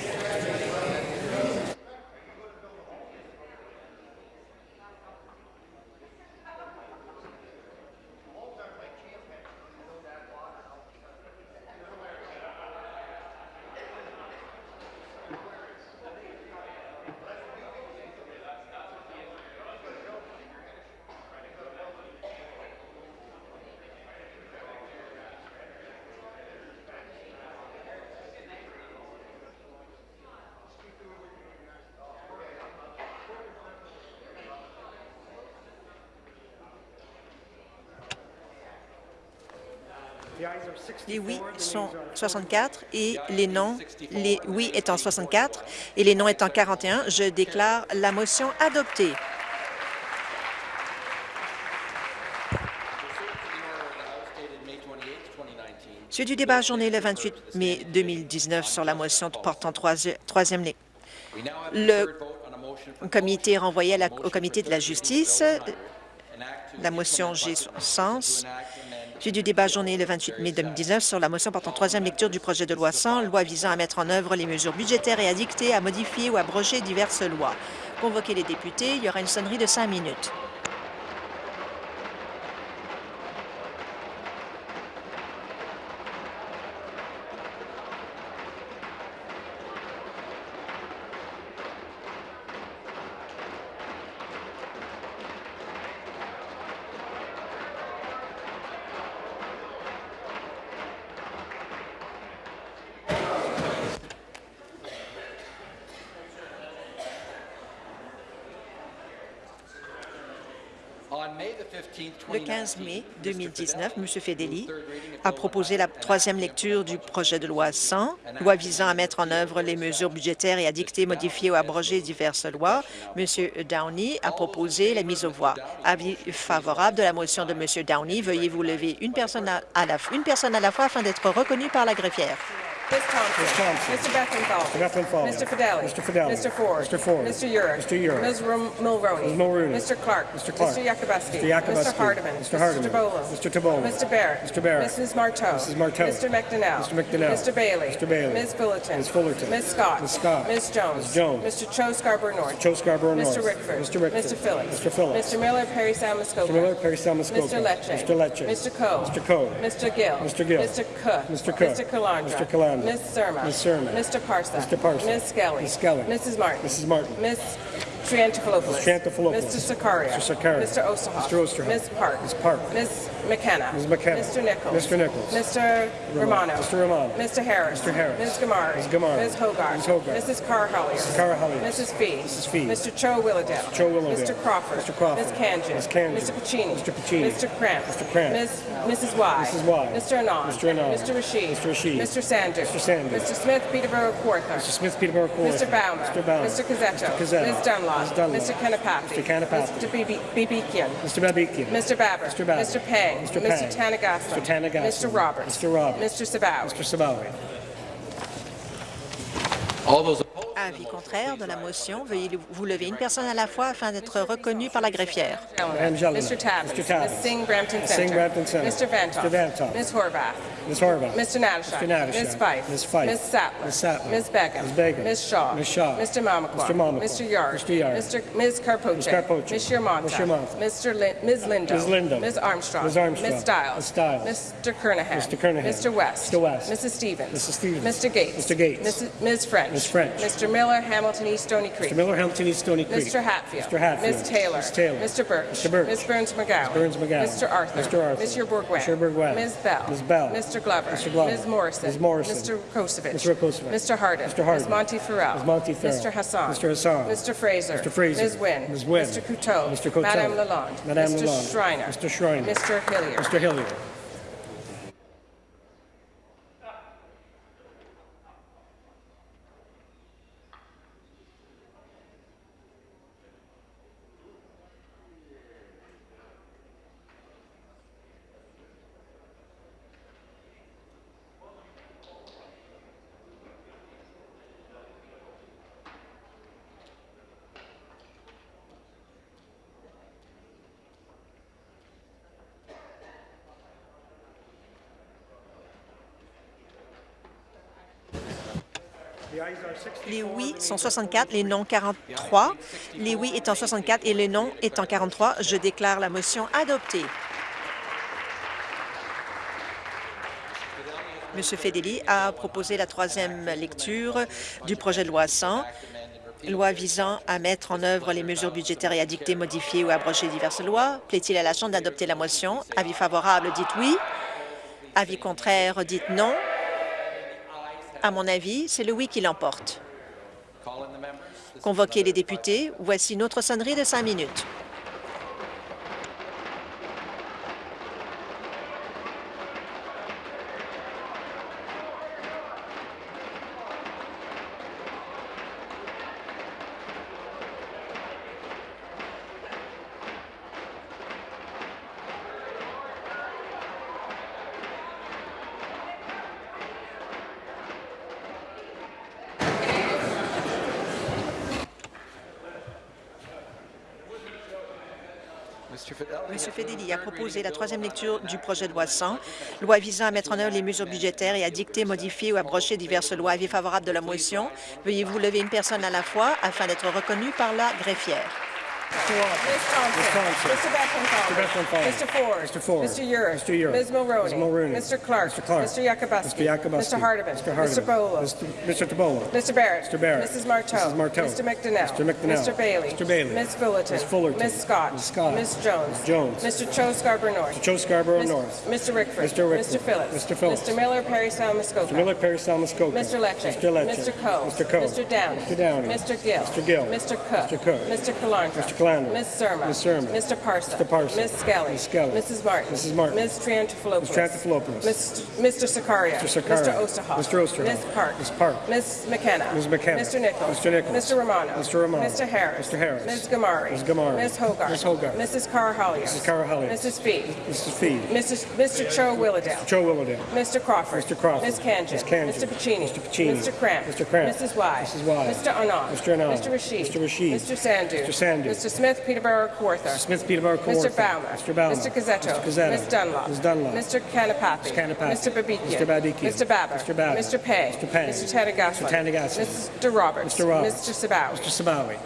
Les oui sont 64 et les non, les oui étant 64 et les non étant 41, je déclare la motion adoptée. Suite du débat journée le 28 mai 2019 sur la motion portant troisi- troisième lecture. Le comité renvoyé au comité de la justice. La motion G sens. Du débat journée le 28 mai 2019 sur la motion portant troisième lecture du projet de loi 100, loi visant à mettre en œuvre les mesures budgétaires et à dicter, à modifier ou abroger diverses lois. Convoquer les députés, il y aura une sonnerie de cinq minutes. 15 mai 2019, M. Fedeli a proposé la troisième lecture du projet de loi 100, loi visant à mettre en œuvre les mesures budgétaires et à dicter, modifier ou abroger diverses lois. M. Downey a proposé la mise aux voix. Avis favorable de la motion de M. Downey. Veuillez vous lever une personne à, la, une personne à la fois afin d'être reconnu par la greffière. Ms. Thompson. Ms. Thompson. Mr. Bethenthal. Mr. Bethenthal. Mr. Fidelli. Mr. Fidelli. Mr. Ford. Mr. Ford. Mr. Urick. Mr. Urick. Ms. Mulroney. Ms. Mulroney. Mr. Clark. Mr. Clark. Mr. Yakubuski. Mr. Yakubuski. Mr. Hardeman. Mr. Hardeman. Mr. Tibollo. Mr. Tibollo. Mr. Barrett. Mr. Barrett. Mrs. Marteau. Mrs. Marteau. Mr. McDonnell. Mr. McDonnell. Mr. Bailey. Mr. Bailey. Ms. Fullerton. Ms. Fullerton. Ms. Scott. Ms. Scott. Ms. Jones. Ms. Jones. Mr. Cho Scarborough North. Cho Scarborough North. Mr. Rickford. Mr. Rickford. Mr. Phillips. Mr. Phillips. Mr. Miller, Perry Salmascoca. Mr. Miller, Perry. Mr. Lecce. Mr. Lecce. Mr. Coe. Mr. Coe. Mr. Gill. Mr. Gill. Mr. Cook. Mr. Cook. Mr. Calandra. Mr. Calandra. Ms. Surma. Ms. Surma. Mr. Parsa. Mr. Parsa. Ms. Skelly. Ms. Skelly. Mrs. Martin. Mrs. Martin. Ms. Triantafilopoulos. Triantafilopoulos. Mr. Sakaria. Mr. Sakaria. Mr. Osterhoff. Mr. Osterhoff. Ms. Park. Ms. Park. Ms. McKenna. Ms. McKenna. Mr. Nichols. Mr. Nichols. Mr. Romano. Mr. Romano. Mr. Harris. Mr. Harris. Ms. Gamari. Ms. Gamari. Ms. Hogarth. Ms. Hogarth. Mrs. Carr Hollier. Mrs. Carr Hollier. Mrs. Fee. Mrs. Fee. Mr. Cho Willowdale. Cho Willowdale. Mr. Crawford. Mr. Crawford. Ms. Kanjan. Ms. Kanjan. Mr. Pacini. Mr. Puccini. Mr. Cramp. Mr. Cramp. Ms. Mrs. Y. Mrs. Y. Mr. Anand. Mr. Anand. Mr. Rashid. Mr. Rashid. Mr. Sanders. Mr. Sanders. Mr. Smith, Peterborough, Kawartha. Mr. Smith, Peterborough Court. Mr. Baumer. Mr. Baumer. Mr. Cazzetto. Mr. Cazzetto. Ms. Dunlop. Ms. Dunlop. Mr. Kanapathy. Mr. Kanapathy. Mr. Bibi- Bibikian. Mr. Babikian. Mr. Babber. Mr. Babber. Mr. Pang. Mr. Mr. Pang. Tanagasam. Mr. Tanagasam. Mr. Roberts. Mr. Roberts. Mr. Sabaw. Mr. Sabawi. Avis contraire de la motion. Veuillez vous lever une personne à la fois afin d'être reconnu par la greffière. Madame. Mr. Tabbins. Mr. Tabbins. Ms. Singh Brampton Ms. Center. Singh Brampton Center. Mr. Vantoff. Mr. Vantoff. Ms. Horvath. Ms. Horvath. Mr. Natashak. Mr. Natashak. Ms. Fife. Ms. Fife. Ms. Sattler. Ms. Sattler. Ms. Begum. Ms. Begum. Ms. Shaw. Ms. Shaw. Mr. Mamakwa. Mr. Mamakwa. Mr. Yard. Mr. Yard. Mr. Ms. Carpoche. Ms. Carpoche. Ms. Yermonta. Ms. Yermonta. Mr. Lin Ms. Lindo. Ms. Lindo. Ms. Armstrong. Ms. Armstrong. Ms. Stiles. Ms. Stiles. Mr. Kernahan. Mr. Kernahan. Mr. West. Mr. West. Mrs. Stevens. Mrs. Stevens. Mr. Gates. Mr. Gates. Ms. French. Ms. French. Mr. Miller, Hamilton East Stony Creek. Mr. Miller, Hamilton East Stony Creek. Mr. Hatfield. Mr. Hatfield. Ms. Taylor. Ms. Taylor. Mr. Birch. Mr. Birch. Ms. Burns McGowan. Burns McGowan. Mr. Arthur. Mr. Arthur. Mr. Bourguin. Mr. Bourguin. Ms. Bell. Ms. Bell. Mr. Glover. Mr. Glover. Ms. Morrison. Ms. Morrison. Mr. Kosovich. Mr. Kosovich. Mr. Hardin. Mr. Hardin. Ms. Monty Farrell. Ms. Monty Farrell. Mr. Hassan. Mr. Hassan. Mr. Fraser. Mr. Fraser. Ms. Wynn. Ms. Wynn. Mr. Couteau. Mr. Couteau. Madame Lalonde. Madame Mr. Lalonde. Schreiner. Mr. Schreiner. Mr. Hillier. Mr. Hillier. Les oui sont 64, les non 43. Les oui étant 64 et les non étant 43, je déclare la motion adoptée. M. Fedeli a proposé la troisième lecture du projet de loi 100, loi visant à mettre en œuvre les mesures budgétaires et à dicter, modifier ou abroger diverses lois. Plaît-il à la Chambre d'adopter la motion? Avis favorable, dites oui. Avis contraire, dites non. À mon avis, c'est le oui qui l'emporte. Convoquez les députés. Voici notre sonnerie de cinq minutes. M. Fedeli a proposé la troisième lecture du projet de loi 100, loi visant à mettre en œuvre les mesures budgétaires et à dicter, modifier ou abroger diverses lois. Avis favorable de la motion. Veuillez vous lever une personne à la fois afin d'être reconnu par la greffière. Ms. Thompson. Thompson. Mr. Bethenthal. Mr. Bethenthal. Mr. Ford. Mr. Ford. Mr. Urick. Mr. Urick. Ms. Mulroney. Ms. Mulroney. Mr. Clark. Mr. Clark. Mr. Yakubuski. Mr. Yakubuski. Mr. Hardeman. Mr. Hardeman. Mr. Bolo. Mr. Mr. Tabolo. Mr. Barrett. Mr. Barrett. Mrs. Marteau. Mrs. Marteau. Mr. McDonnell. Mr. McDonnell. Mr. Bailey. Mr. Bailey. Ms. Fullerton. Ms. Fullerton. Ms. Scott. Ms. Scott. Ms. Jones. Ms. Jones. Mr. Cho Scarborough North. Cho Scarborough North. Mr. Rickford. Mr. Rickford. Mr. Phillips. Mr. Phillips. Mr. Miller, Perry Muskoka. Mr. Miller, Perry Salmascoca. Mr. Lecce. Mr. Lecce. Mr. Coe. Mr. Coe. Mr. Downey. Mr. Downey. Mr. Gill. Mr. Gill. Mr. Cook. Mr. Cook. Mr. Calandra. Mr. Calandra. Ms. Surma. Ms. Surma. Mr. Parsa. Mr. Parsa. Ms. Skelly. Ms. Skelly. Mrs. Martin. Mrs. Martin. Ms. Triantafilopoulos. Ms. Triantafilopoulos. Ms. Mr. Sakaria. Mr. Sakaria. Mr. Osterhoff. Mr. Osterhoff. Ms. Park. Ms. Park. Ms. McKenna. Ms. McKenna. Mr. Nichols. Mr. Nichols. Mr. Romano. Mr. Romano. Mr. Harris. Mr. Harris. Ms. Gamari. Ms. Gamari. Ms. Hogarth. Ms. Hogarth. Mrs. Carahalios. Mrs. Carahalios. Mrs. Fee. Mrs. Fee. Mrs. Mr. Cho Willowdale. Joe Willowdale. Mr. Crawford. Mr. Crawford. Ms. Kanjan. Ms. Kanjan. Mr. Pacini. Mr. Pacini. Mr. Cramp. Mr. Cramp. Mrs. Y. Mrs. Y. Mr. Anand. Mr. Anand. Mr. Rashid. Mr. Rashid. Mr. Sandhu. Mr. Sandhu. Mr. Smith, Peterborough, Kawartha. Smith Peterborough Mr. Kawartha. Baumer. Mr. Baumer. Mr. Gazzetto. Mr. Gazzetto. Ms. Dunlop. Ms. Dunlop. Mr. Kanapathi. Mr. Kanapathi. Mr. Babikian. Mr. Babikian. Mr. Baber. Mr. Baber. Mr. Pay. Mr. Pay. Mr. Tanagaslan. Mr. Tanagaslan. Mr. Roberts. Mr. Roberts. Mr. Sabawi. Mr. Sabawi.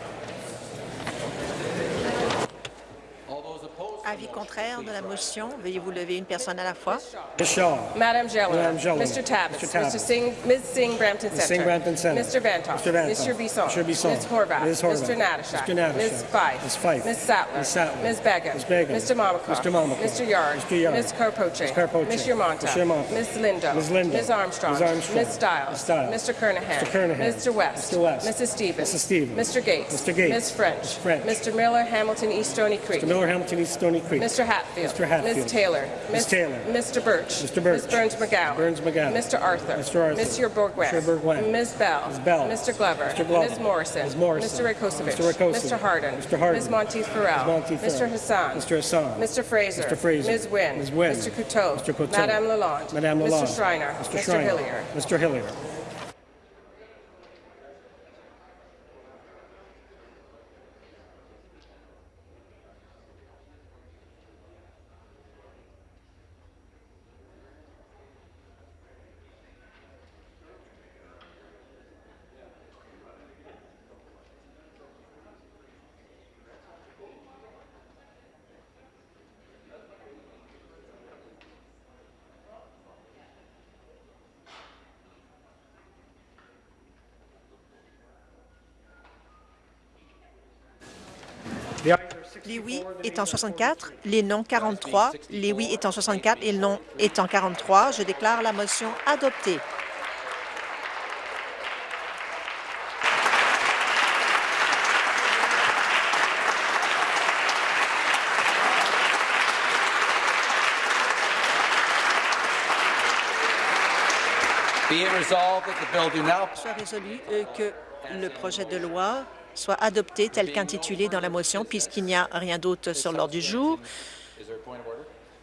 Avis contraire de la motion. Veuillez vous lever une personne à la fois. Ms. Shaw. Madam Jelena. Mr. Tabbas. Mr. Tabbas. Mr. Singh, Ms. Singh Brampton Center. Singh Brampton Center. Mr. Vantoff. Mr. Vantoff. Mr. Bisson. Mr. Bisson. Ms. Horvath. Ms. Horvath. Mr. Natashak. Mr. Natashak. Ms. Fife. Ms. Fife. Ms. Sattler. Ms. Sattler. Ms. Begum. Ms. Begum. Mr. Mamikoff. Mr. Mamikoff. Mr. Yard. Mr. Yard. Ms. Carpoche. Ms. Carpoche. Ms. Yermonta. Ms. Yermonta. Ms. Lindo. Ms. Lindo. Ms. Armstrong. Ms. Armstrong. Ms. Stiles. Ms. Stiles. Mr. Kernahan. Mr. Kernahan. Mr. West. Mr. West. Mrs. Stevens. Mrs. Stevens. Mr. Gates. Mr. Gates. Ms. French. Ms. French. Mr. Miller, Hamilton, East Stony Creek. Mr. Miller, Hamilton East Stony Creek. Mr. Hatfield. Mr. Hatfield. Ms. Taylor. Ms. Taylor. Mr. Birch. Mr. Birch. Ms. Burns McGowan. Burns McGowan. Mr. Arthur. Mr. Arthur. Mr. Bourgouin. Mr. Bourgouin. Ms. Bell. Ms. Bell. Mr. Glover. Mr. Glover. Ms. Morrison. Ms. Morrison. Mr. Rakosovic. Mr. Rakosovic. Mr. Harden. Mr. Harden. Ms. Monteith Farrell. Ms. Monteith Mr. Hassan. Mr. Hassan. Mr. Fraser. Mr. Fraser. Ms. Wynn. Ms. Wynn. Mr. Couteau. Mr. Couteau. Madame Lalonde. Madame Lalonde. Mr. Schreiner. Mr. Schreiner. Mr. Hillier. Mr. Hillier. Les oui étant 64, les non 43, les oui étant 64 et les non étant 43, je déclare la motion adoptée. Soit résolu euh, que le projet de loi soit adopté tel qu'intitulé dans la motion, puisqu'il n'y a rien d'autre sur l'ordre du jour.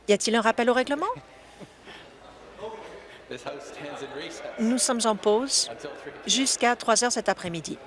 Y a-t-il un rappel au règlement? Nous sommes en pause until 3 jusqu'à 3 heures cet après-midi.